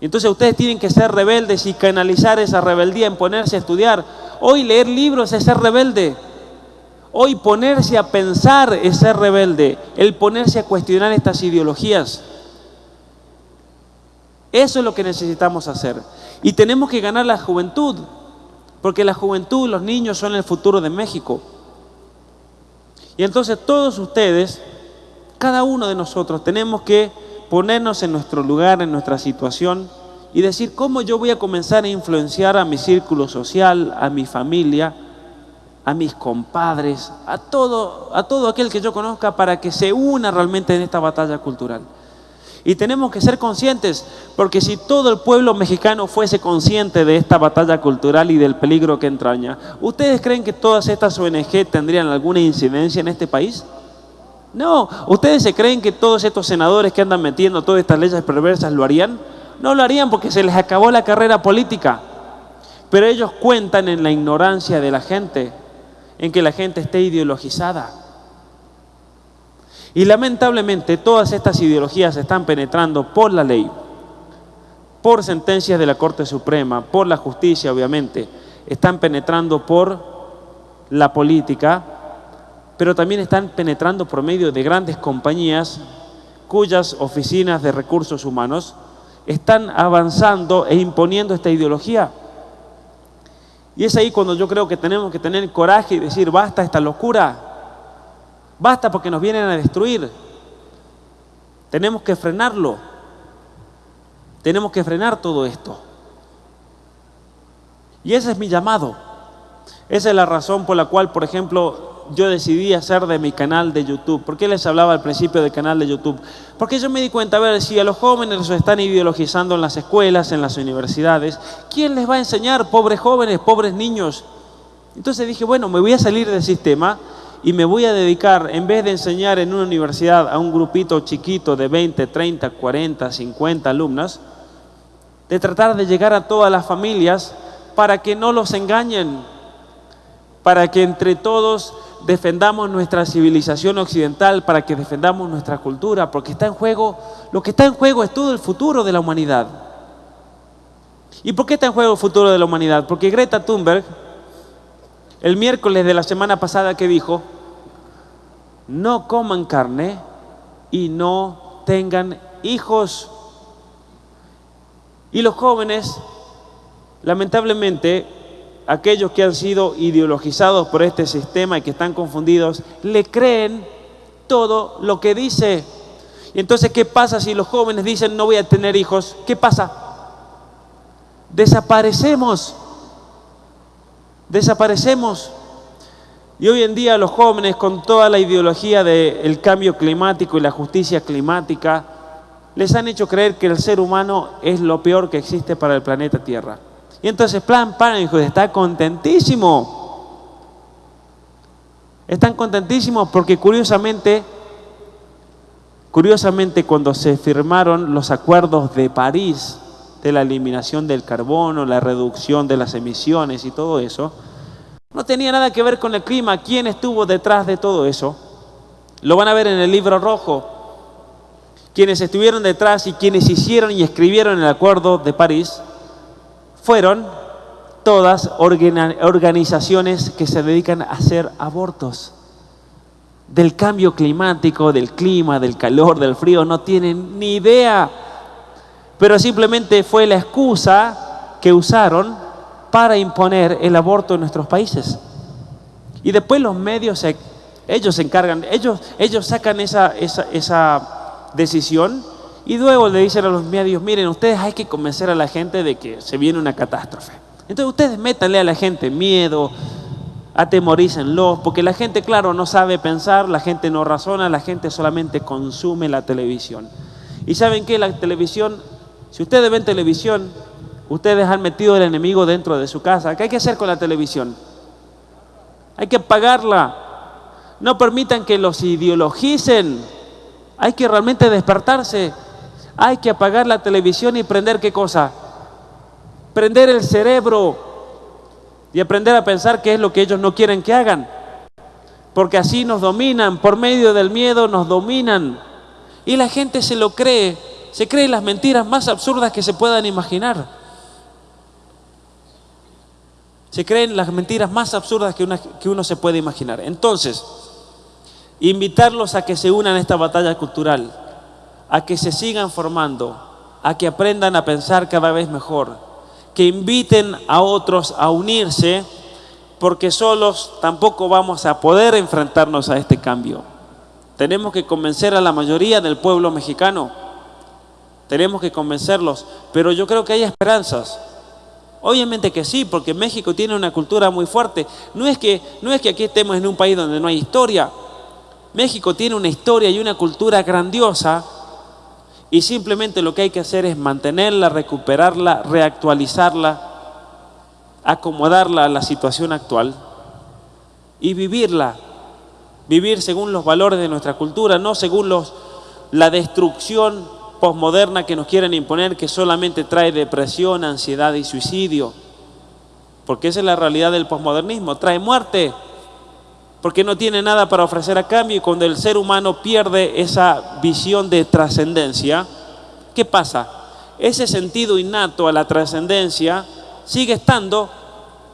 Speaker 2: Entonces ustedes tienen que ser rebeldes y canalizar esa rebeldía en ponerse a estudiar. Hoy leer libros es ser rebelde. Hoy ponerse a pensar es ser rebelde. El ponerse a cuestionar estas ideologías. Eso es lo que necesitamos hacer. Y tenemos que ganar la juventud. Porque la juventud, los niños son el futuro de México. Y entonces todos ustedes, cada uno de nosotros, tenemos que ponernos en nuestro lugar, en nuestra situación y decir cómo yo voy a comenzar a influenciar a mi círculo social, a mi familia, a mis compadres, a todo, a todo aquel que yo conozca para que se una realmente en esta batalla cultural. Y tenemos que ser conscientes, porque si todo el pueblo mexicano fuese consciente de esta batalla cultural y del peligro que entraña, ¿ustedes creen que todas estas ONG tendrían alguna incidencia en este país? No, ¿ustedes se creen que todos estos senadores que andan metiendo todas estas leyes perversas lo harían? No lo harían porque se les acabó la carrera política. Pero ellos cuentan en la ignorancia de la gente, en que la gente esté ideologizada. Y lamentablemente todas estas ideologías están penetrando por la ley, por sentencias de la Corte Suprema, por la justicia obviamente, están penetrando por la política, pero también están penetrando por medio de grandes compañías cuyas oficinas de recursos humanos están avanzando e imponiendo esta ideología. Y es ahí cuando yo creo que tenemos que tener coraje y decir, basta esta locura, basta porque nos vienen a destruir. Tenemos que frenarlo, tenemos que frenar todo esto. Y ese es mi llamado. Esa es la razón por la cual, por ejemplo, yo decidí hacer de mi canal de YouTube. ¿Por qué les hablaba al principio del canal de YouTube? Porque yo me di cuenta, a ver, si a los jóvenes los están ideologizando en las escuelas, en las universidades, ¿quién les va a enseñar? Pobres jóvenes, pobres niños. Entonces dije, bueno, me voy a salir del sistema y me voy a dedicar, en vez de enseñar en una universidad a un grupito chiquito de 20, 30, 40, 50 alumnos, de tratar de llegar a todas las familias para que no los engañen, para que entre todos defendamos nuestra civilización occidental, para que defendamos nuestra cultura, porque está en juego, lo que está en juego es todo el futuro de la humanidad. ¿Y por qué está en juego el futuro de la humanidad? Porque Greta Thunberg, el miércoles de la semana pasada que dijo, no coman carne, y no tengan hijos. Y los jóvenes, lamentablemente, aquellos que han sido ideologizados por este sistema y que están confundidos, le creen todo lo que dice. Y entonces, ¿qué pasa si los jóvenes dicen no voy a tener hijos? ¿Qué pasa? Desaparecemos. Desaparecemos. Y hoy en día los jóvenes con toda la ideología del cambio climático y la justicia climática, les han hecho creer que el ser humano es lo peor que existe para el planeta Tierra. Y entonces Plan Parenthood está contentísimo. Están contentísimos porque curiosamente, curiosamente cuando se firmaron los acuerdos de París de la eliminación del carbono, la reducción de las emisiones y todo eso, no tenía nada que ver con el clima. ¿Quién estuvo detrás de todo eso? Lo van a ver en el libro rojo. Quienes estuvieron detrás y quienes hicieron y escribieron el Acuerdo de París fueron todas organizaciones que se dedican a hacer abortos. Del cambio climático, del clima, del calor, del frío, no tienen ni idea. Pero simplemente fue la excusa que usaron para imponer el aborto en nuestros países. Y después los medios, ellos se encargan, ellos, ellos sacan esa, esa, esa decisión y luego le dicen a los medios, miren, ustedes hay que convencer a la gente de que se viene una catástrofe. Entonces ustedes métanle a la gente miedo, atemorícenlos, porque la gente, claro, no sabe pensar, la gente no razona, la gente solamente consume la televisión. Y saben que la televisión, si ustedes ven televisión, Ustedes han metido el enemigo dentro de su casa. ¿Qué hay que hacer con la televisión? Hay que apagarla. No permitan que los ideologicen. Hay que realmente despertarse. Hay que apagar la televisión y prender qué cosa? Prender el cerebro y aprender a pensar qué es lo que ellos no quieren que hagan. Porque así nos dominan, por medio del miedo nos dominan. Y la gente se lo cree, se cree las mentiras más absurdas que se puedan imaginar. Se creen las mentiras más absurdas que, que uno se puede imaginar. Entonces, invitarlos a que se unan a esta batalla cultural, a que se sigan formando, a que aprendan a pensar cada vez mejor, que inviten a otros a unirse, porque solos tampoco vamos a poder enfrentarnos a este cambio. Tenemos que convencer a la mayoría del pueblo mexicano, tenemos que convencerlos, pero yo creo que hay esperanzas. Obviamente que sí, porque México tiene una cultura muy fuerte. No es, que, no es que aquí estemos en un país donde no hay historia. México tiene una historia y una cultura grandiosa y simplemente lo que hay que hacer es mantenerla, recuperarla, reactualizarla, acomodarla a la situación actual y vivirla. Vivir según los valores de nuestra cultura, no según los, la destrucción posmoderna que nos quieren imponer que solamente trae depresión, ansiedad y suicidio. Porque esa es la realidad del posmodernismo, trae muerte, porque no tiene nada para ofrecer a cambio y cuando el ser humano pierde esa visión de trascendencia, ¿qué pasa? Ese sentido innato a la trascendencia sigue estando,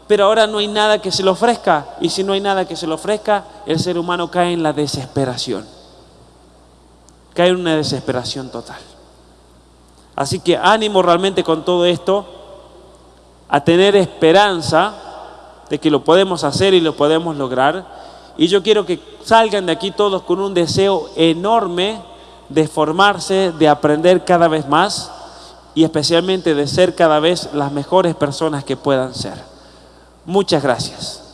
Speaker 2: pero ahora no hay nada que se le ofrezca y si no hay nada que se le ofrezca, el ser humano cae en la desesperación, cae en una desesperación total. Así que ánimo realmente con todo esto, a tener esperanza de que lo podemos hacer y lo podemos lograr. Y yo quiero que salgan de aquí todos con un deseo enorme de formarse, de aprender cada vez más y especialmente de ser cada vez las mejores personas que puedan ser. Muchas gracias.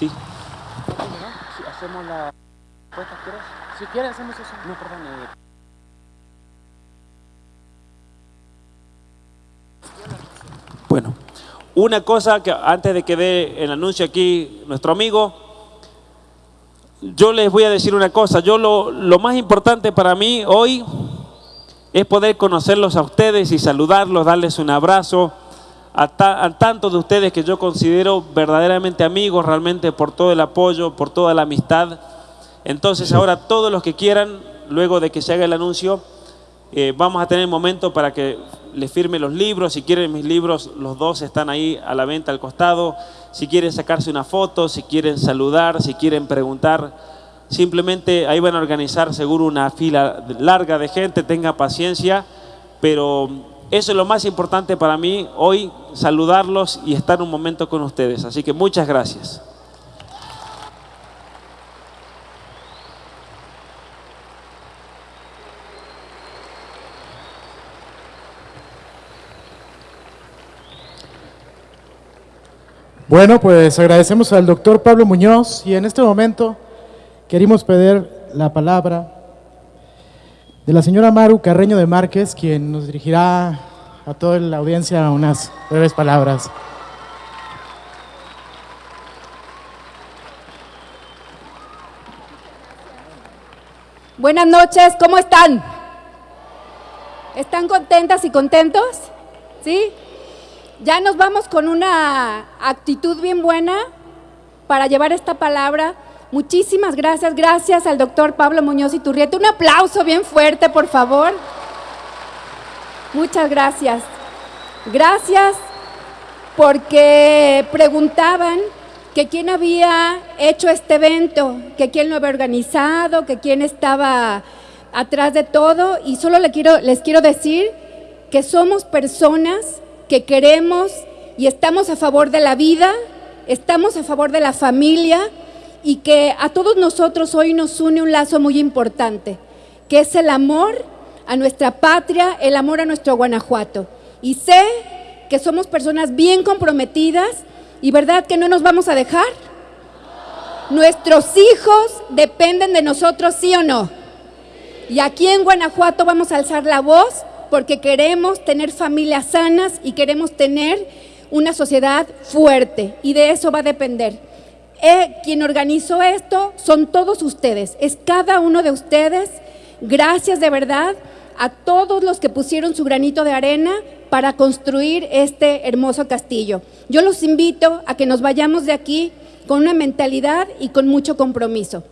Speaker 2: Sí. hacemos la ¿quieres? Si quieres, hacemos eso. No, perdón. Eh. Bueno, una cosa que antes de que dé el anuncio aquí nuestro amigo, yo les voy a decir una cosa. Yo lo, lo más importante para mí hoy es poder conocerlos a ustedes y saludarlos, darles un abrazo a, tantos de ustedes que yo considero verdaderamente amigos, realmente por todo el apoyo, por toda la amistad. Entonces ahora todos los que quieran,
Speaker 3: luego de que se haga el anuncio, eh, vamos a tener momento para que le firme los libros. Si quieren mis libros, los dos están ahí a la venta al costado. Si quieren sacarse una foto, si quieren saludar, si quieren preguntar, simplemente ahí van a organizar seguro una fila larga de gente. Tenga paciencia, pero eso es lo más importante para mí hoy, saludarlos y estar un momento con ustedes. Así que muchas gracias.
Speaker 1: Bueno, pues agradecemos al doctor Pablo Muñoz y en este momento queremos pedir la palabra de la señora Maru Carreño de Márquez, quien nos dirigirá a toda la audiencia unas breves palabras.
Speaker 4: Buenas noches, ¿cómo están? ¿Están contentas y contentos? ¿Sí? Ya nos vamos con una actitud bien buena para llevar esta palabra. Muchísimas gracias, gracias al doctor Pablo Muñoz y Turrieta. Un aplauso bien fuerte, por favor. Muchas gracias. Gracias porque preguntaban que quién había hecho este evento, que quién lo había organizado, que quién estaba atrás de todo. Y solo les quiero, les quiero decir que somos personas que queremos y estamos a favor de la vida, estamos a favor de la familia y que a todos nosotros hoy nos une un lazo muy importante, que es el amor a nuestra patria, el amor a nuestro Guanajuato. Y sé que somos personas bien comprometidas y verdad que no nos vamos a dejar. Nuestros hijos dependen de nosotros, sí o no. Y aquí en Guanajuato vamos a alzar la voz porque queremos tener familias sanas y queremos tener una sociedad fuerte y de eso va a depender. Eh, quien organizó esto son todos ustedes, es cada uno de ustedes. Gracias de verdad a todos los que pusieron su granito de arena para construir este hermoso castillo. Yo los invito a que nos vayamos de aquí con una mentalidad y con mucho compromiso.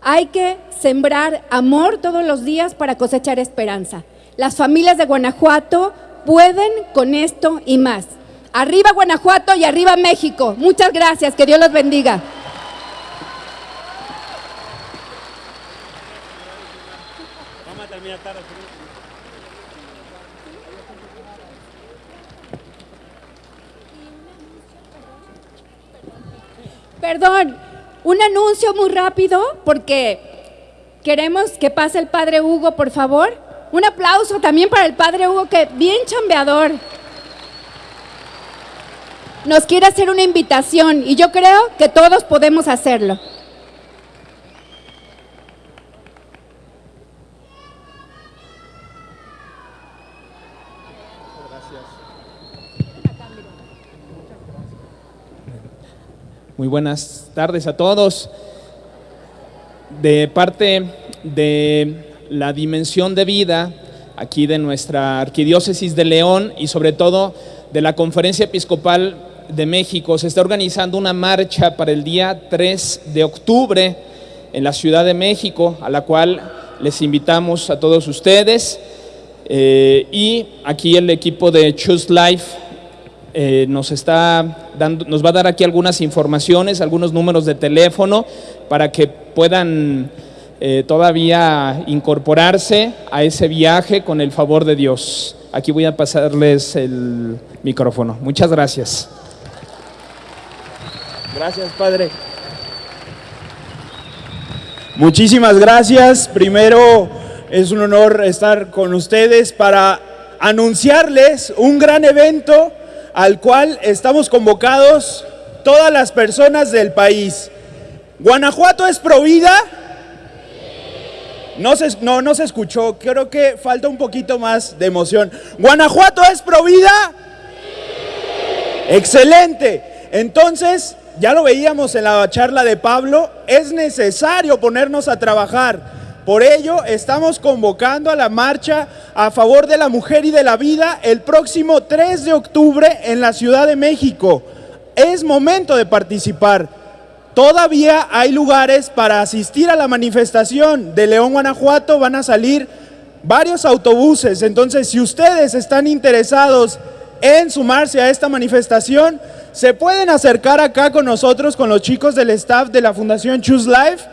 Speaker 4: Hay que sembrar amor todos los días para cosechar esperanza. Las familias de Guanajuato pueden con esto y más. Arriba Guanajuato y arriba México. Muchas gracias, que Dios los bendiga. Perdón, un anuncio muy rápido porque queremos que pase el padre Hugo, por favor. Un aplauso también para el padre Hugo, que bien chambeador. Nos quiere hacer una invitación y yo creo que todos podemos hacerlo.
Speaker 5: Muy buenas tardes a todos. De parte de la dimensión de vida aquí de nuestra arquidiócesis de León y sobre todo de la Conferencia Episcopal de México. Se está organizando una marcha para el día 3 de octubre en la Ciudad de México, a la cual les invitamos a todos ustedes. Eh, y aquí el equipo de Choose Life eh, nos, está dando, nos va a dar aquí algunas informaciones, algunos números de teléfono para que puedan eh, todavía incorporarse a ese viaje con el favor de Dios. Aquí voy a pasarles el micrófono. Muchas gracias.
Speaker 6: Gracias, Padre. Muchísimas gracias. Primero, es un honor estar con ustedes para anunciarles un gran evento al cual estamos convocados todas las personas del país. Guanajuato es provida no se, no, no se escuchó, creo que falta un poquito más de emoción. ¿Guanajuato es provida? Excelente. Entonces, ya lo veíamos en la charla de Pablo, es necesario ponernos a trabajar. Por ello, estamos convocando a la marcha a favor de la mujer y de la vida el próximo 3 de octubre en la Ciudad de México. Es momento de participar. Todavía hay lugares para asistir a la manifestación. De León, Guanajuato van a salir varios autobuses. Entonces, si ustedes están interesados en sumarse a esta manifestación, se pueden acercar acá con nosotros, con los chicos del staff de la Fundación Choose Life,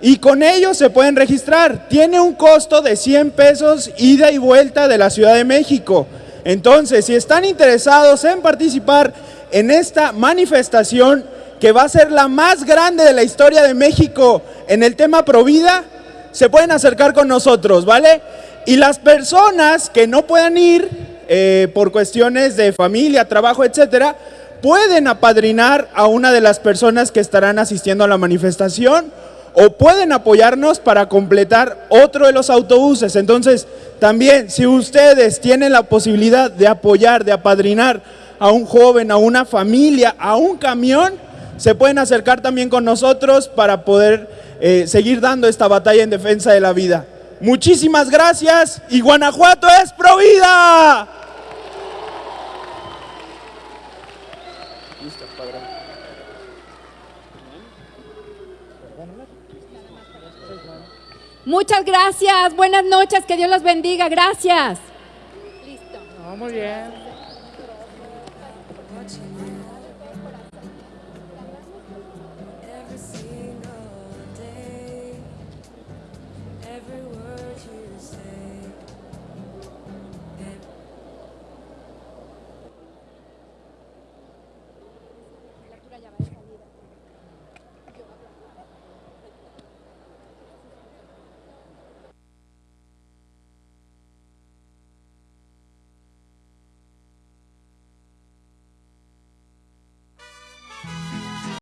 Speaker 6: y con ellos se pueden registrar. Tiene un costo de 100 pesos ida y vuelta de la Ciudad de México. Entonces, si están interesados en participar en esta manifestación, que va a ser la más grande de la historia de México en el tema Provida, se pueden acercar con nosotros, ¿vale? Y las personas que no puedan ir eh, por cuestiones de familia, trabajo, etcétera, pueden apadrinar a una de las personas que estarán asistiendo a la manifestación o pueden apoyarnos para completar otro de los autobuses. Entonces, también, si ustedes tienen la posibilidad de apoyar, de apadrinar a un joven, a una familia, a un camión, se pueden acercar también con nosotros para poder eh, seguir dando esta batalla en defensa de la vida. Muchísimas gracias y Guanajuato es pro vida.
Speaker 4: Muchas gracias, buenas noches, que Dios los bendiga, gracias.
Speaker 1: Listo. muy bien.